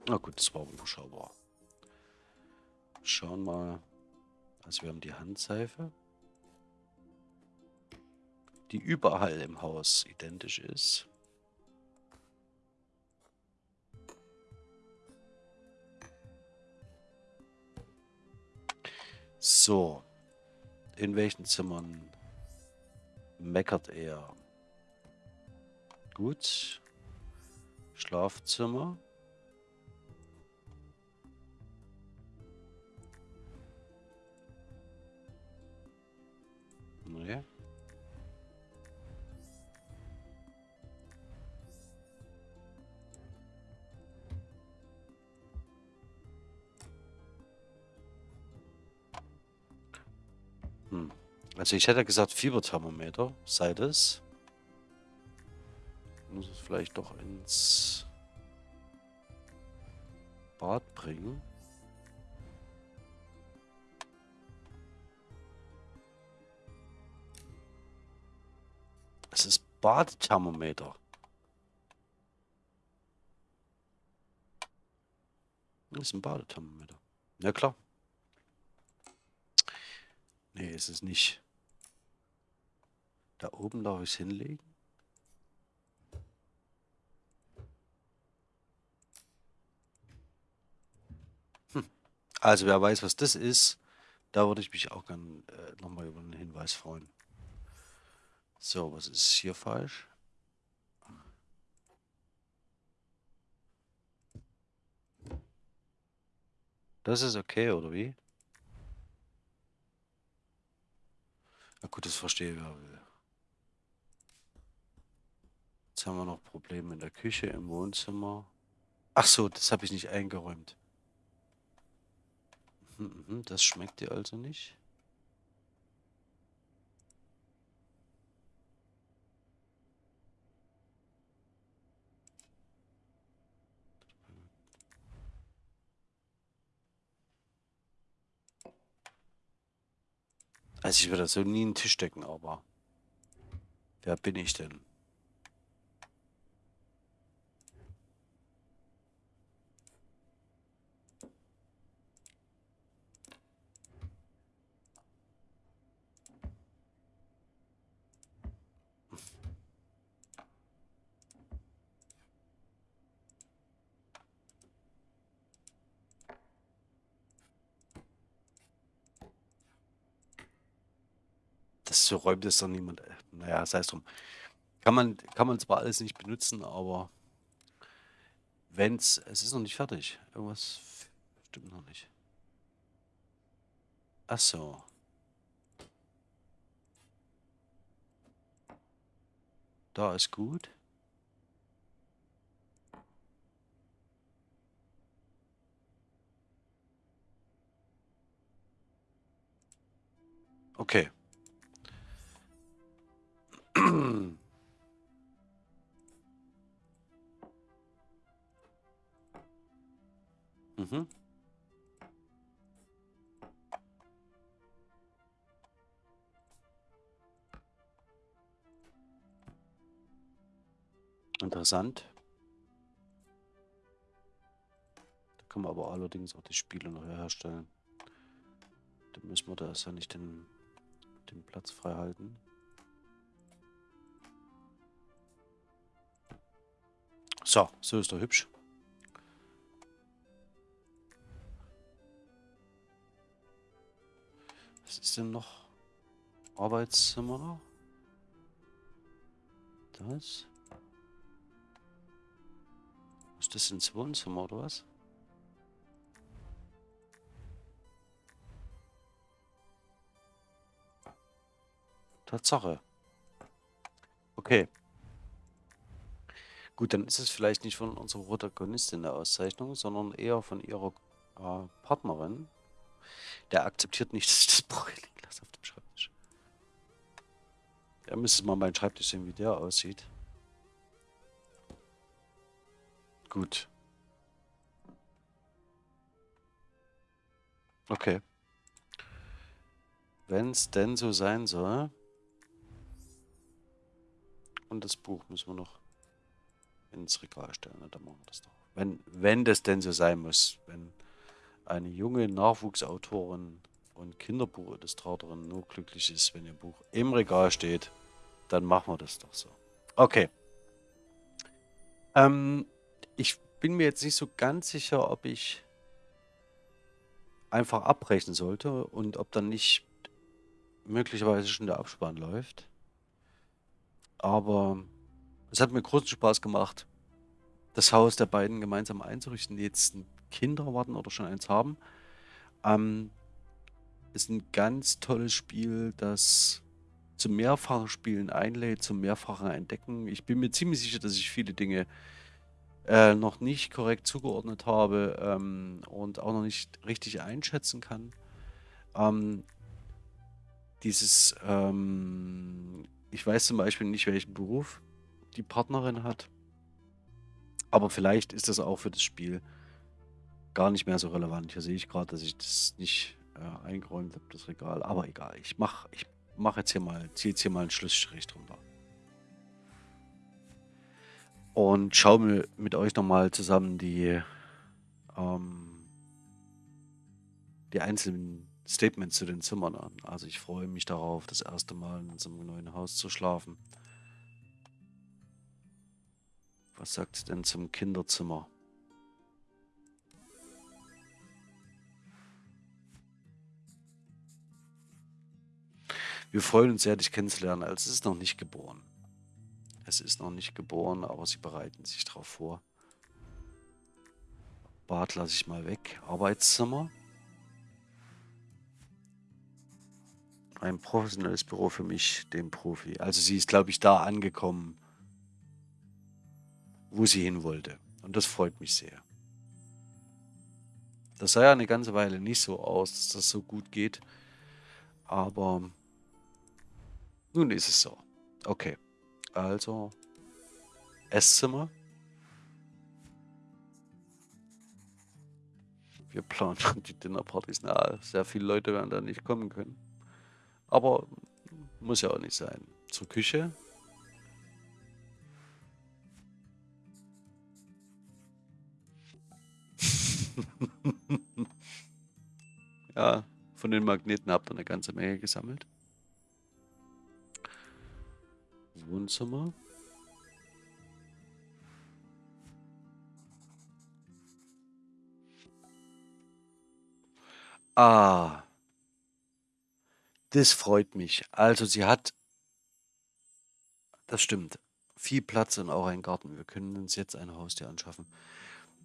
Na gut, das war überschaubar. Schauen mal. Also wir haben die Handseife die überall im Haus identisch ist. So, in welchen Zimmern meckert er? Gut. Schlafzimmer. Also ich hätte gesagt Fieberthermometer, sei das. Ich muss es vielleicht doch ins Bad bringen. Es ist Badthermometer. Das ist ein Badethermometer. Na ja, klar. Nee, es ist nicht. Da oben darf ich es hinlegen. Hm. Also wer weiß, was das ist, da würde ich mich auch gerne äh, nochmal über einen Hinweis freuen. So, was ist hier falsch? Das ist okay, oder wie? Na gut, das verstehe ich, wer will. Haben wir noch Probleme in der Küche, im Wohnzimmer. Ach so, das habe ich nicht eingeräumt. Mhm, mhm, das schmeckt dir also nicht? Also ich würde so nie einen Tisch decken, aber wer bin ich denn? Das so räumt es doch niemand. äh, Naja, sei es drum. Kann man, kann man zwar alles nicht benutzen, aber wenn's, es ist noch nicht fertig. Irgendwas stimmt noch nicht. Ach so. Da ist gut. Okay. Mhm. Interessant. Da kann man aber allerdings auch die Spiele noch herstellen. Dann müssen wir da erst ja nicht den, den Platz frei halten. So, so ist er hübsch. Was ist denn noch? Arbeitszimmer? Das? Ist das ins Wohnzimmer oder was? Tatsache. Okay. Gut, dann ist es vielleicht nicht von unserer Protagonistin eine Auszeichnung, sondern eher von ihrer äh, Partnerin. Der akzeptiert nicht, dass ich das Buch liegen lasse auf dem Schreibtisch. Ja, müsste mal meinen Schreibtisch sehen, wie der aussieht. Gut. Okay. Wenn es denn so sein soll. Und das Buch müssen wir noch ins Regal stellen. Na, dann machen wir das doch. Wenn, wenn das denn so sein muss. Wenn eine junge Nachwuchsautorin und Kinderbuchillustratorin nur glücklich ist, wenn ihr Buch im Regal steht, dann machen wir das doch so. Okay. Ähm, ich bin mir jetzt nicht so ganz sicher, ob ich einfach abbrechen sollte und ob dann nicht möglicherweise schon der Abspann läuft. Aber es hat mir großen Spaß gemacht, das Haus der beiden gemeinsam einzurichten, die jetzt Kinder warten oder schon eins haben. Ähm, ist ein ganz tolles Spiel, das zum mehrfachen Spielen einlädt, zum mehrfachen Entdecken. Ich bin mir ziemlich sicher, dass ich viele Dinge äh, noch nicht korrekt zugeordnet habe ähm, und auch noch nicht richtig einschätzen kann. Ähm, dieses, ähm, ich weiß zum Beispiel nicht, welchen Beruf die Partnerin hat, aber vielleicht ist das auch für das Spiel gar nicht mehr so relevant. Hier sehe ich gerade, dass ich das nicht äh, eingeräumt habe, das Regal, aber egal. Ich mache ich mach jetzt hier mal, ziehe jetzt hier mal einen Schlussstrich drunter. und schaue mir mit euch nochmal zusammen die, ähm, die einzelnen Statements zu den Zimmern an. Also ich freue mich darauf, das erste Mal in unserem neuen Haus zu schlafen. Was sagt denn zum Kinderzimmer? Wir freuen uns sehr, dich kennenzulernen. Also es ist noch nicht geboren. Es ist noch nicht geboren, aber sie bereiten sich darauf vor. Bad lasse ich mal weg. Arbeitszimmer. Ein professionelles Büro für mich, den Profi. Also sie ist, glaube ich, da angekommen, wo sie hin wollte. Und das freut mich sehr. Das sah ja eine ganze Weile nicht so aus, dass das so gut geht. Aber nun ist es so. Okay. Also Esszimmer. Wir planen die Dinnerpartys. Na, sehr viele Leute werden da nicht kommen können. Aber muss ja auch nicht sein. Zur Küche. ja, von den Magneten habt ihr eine ganze Menge gesammelt. Wohnzimmer. Ah. Das freut mich. Also sie hat das stimmt, viel Platz und auch einen Garten. Wir können uns jetzt ein Haustier anschaffen.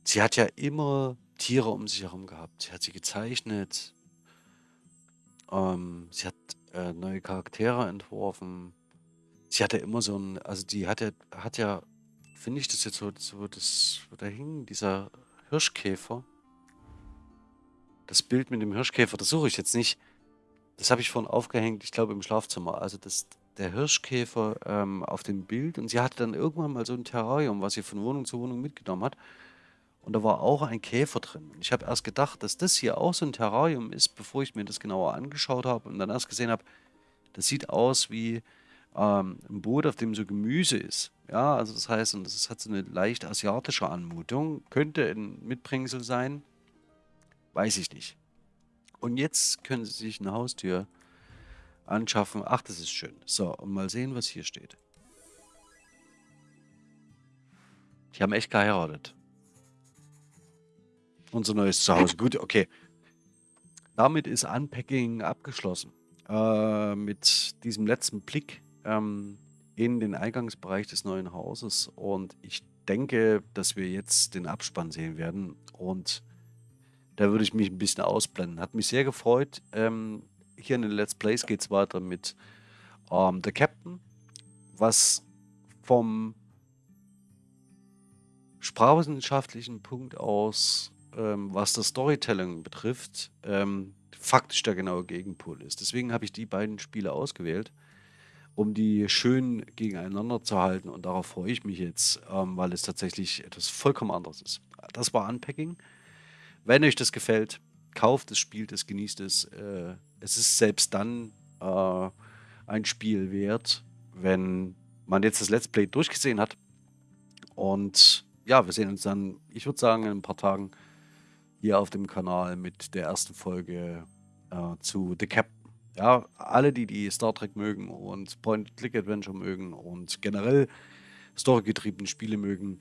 Sie hat ja immer Tiere um sich herum gehabt. Sie hat sie gezeichnet. Ähm, sie hat äh, neue Charaktere entworfen. Sie hatte immer so ein, also die hat ja, hat ja, finde ich das jetzt so, so das, wo da hing, dieser Hirschkäfer. Das Bild mit dem Hirschkäfer, das suche ich jetzt nicht. Das habe ich vorhin aufgehängt, ich glaube im Schlafzimmer. Also das, der Hirschkäfer ähm, auf dem Bild. Und sie hatte dann irgendwann mal so ein Terrarium, was sie von Wohnung zu Wohnung mitgenommen hat. Und da war auch ein Käfer drin. Ich habe erst gedacht, dass das hier auch so ein Terrarium ist, bevor ich mir das genauer angeschaut habe und dann erst gesehen habe, das sieht aus wie ähm, ein Boot, auf dem so Gemüse ist. Ja, also das heißt, und das hat so eine leicht asiatische Anmutung. Könnte ein Mitbringsel sein. Weiß ich nicht. Und jetzt können Sie sich eine Haustür anschaffen. Ach, das ist schön. So, und mal sehen, was hier steht. Die haben echt geheiratet. Unser neues Zuhause. Gut, okay. Damit ist Unpacking abgeschlossen. Äh, mit diesem letzten Blick ähm, in den Eingangsbereich des neuen Hauses. Und ich denke, dass wir jetzt den Abspann sehen werden. Und da würde ich mich ein bisschen ausblenden. Hat mich sehr gefreut. Ähm, hier in den Let's Plays geht es weiter mit ähm, The Captain, was vom sprachwissenschaftlichen Punkt aus, ähm, was das Storytelling betrifft, ähm, faktisch der genaue Gegenpol ist. Deswegen habe ich die beiden Spiele ausgewählt um die schön gegeneinander zu halten. Und darauf freue ich mich jetzt, ähm, weil es tatsächlich etwas vollkommen anderes ist. Das war Unpacking. Wenn euch das gefällt, kauft es, spielt es, genießt es. Äh, es ist selbst dann äh, ein Spiel wert, wenn man jetzt das Let's Play durchgesehen hat. Und ja, wir sehen uns dann, ich würde sagen, in ein paar Tagen hier auf dem Kanal mit der ersten Folge äh, zu The Captain. Ja, alle, die die Star Trek mögen und Point-Click-Adventure mögen und generell storygetriebene Spiele mögen,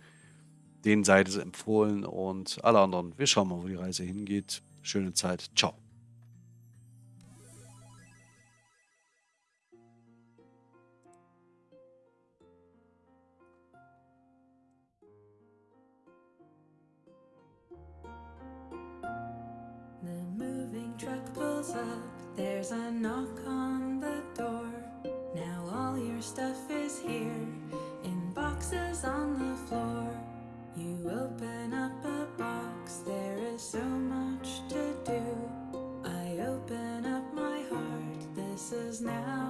denen sei es empfohlen und alle anderen. Wir schauen mal, wo die Reise hingeht. Schöne Zeit. Ciao. There's a knock on the door. Now all your stuff is here in boxes on the floor. You open up a box, there is so much to do. I open up my heart, this is now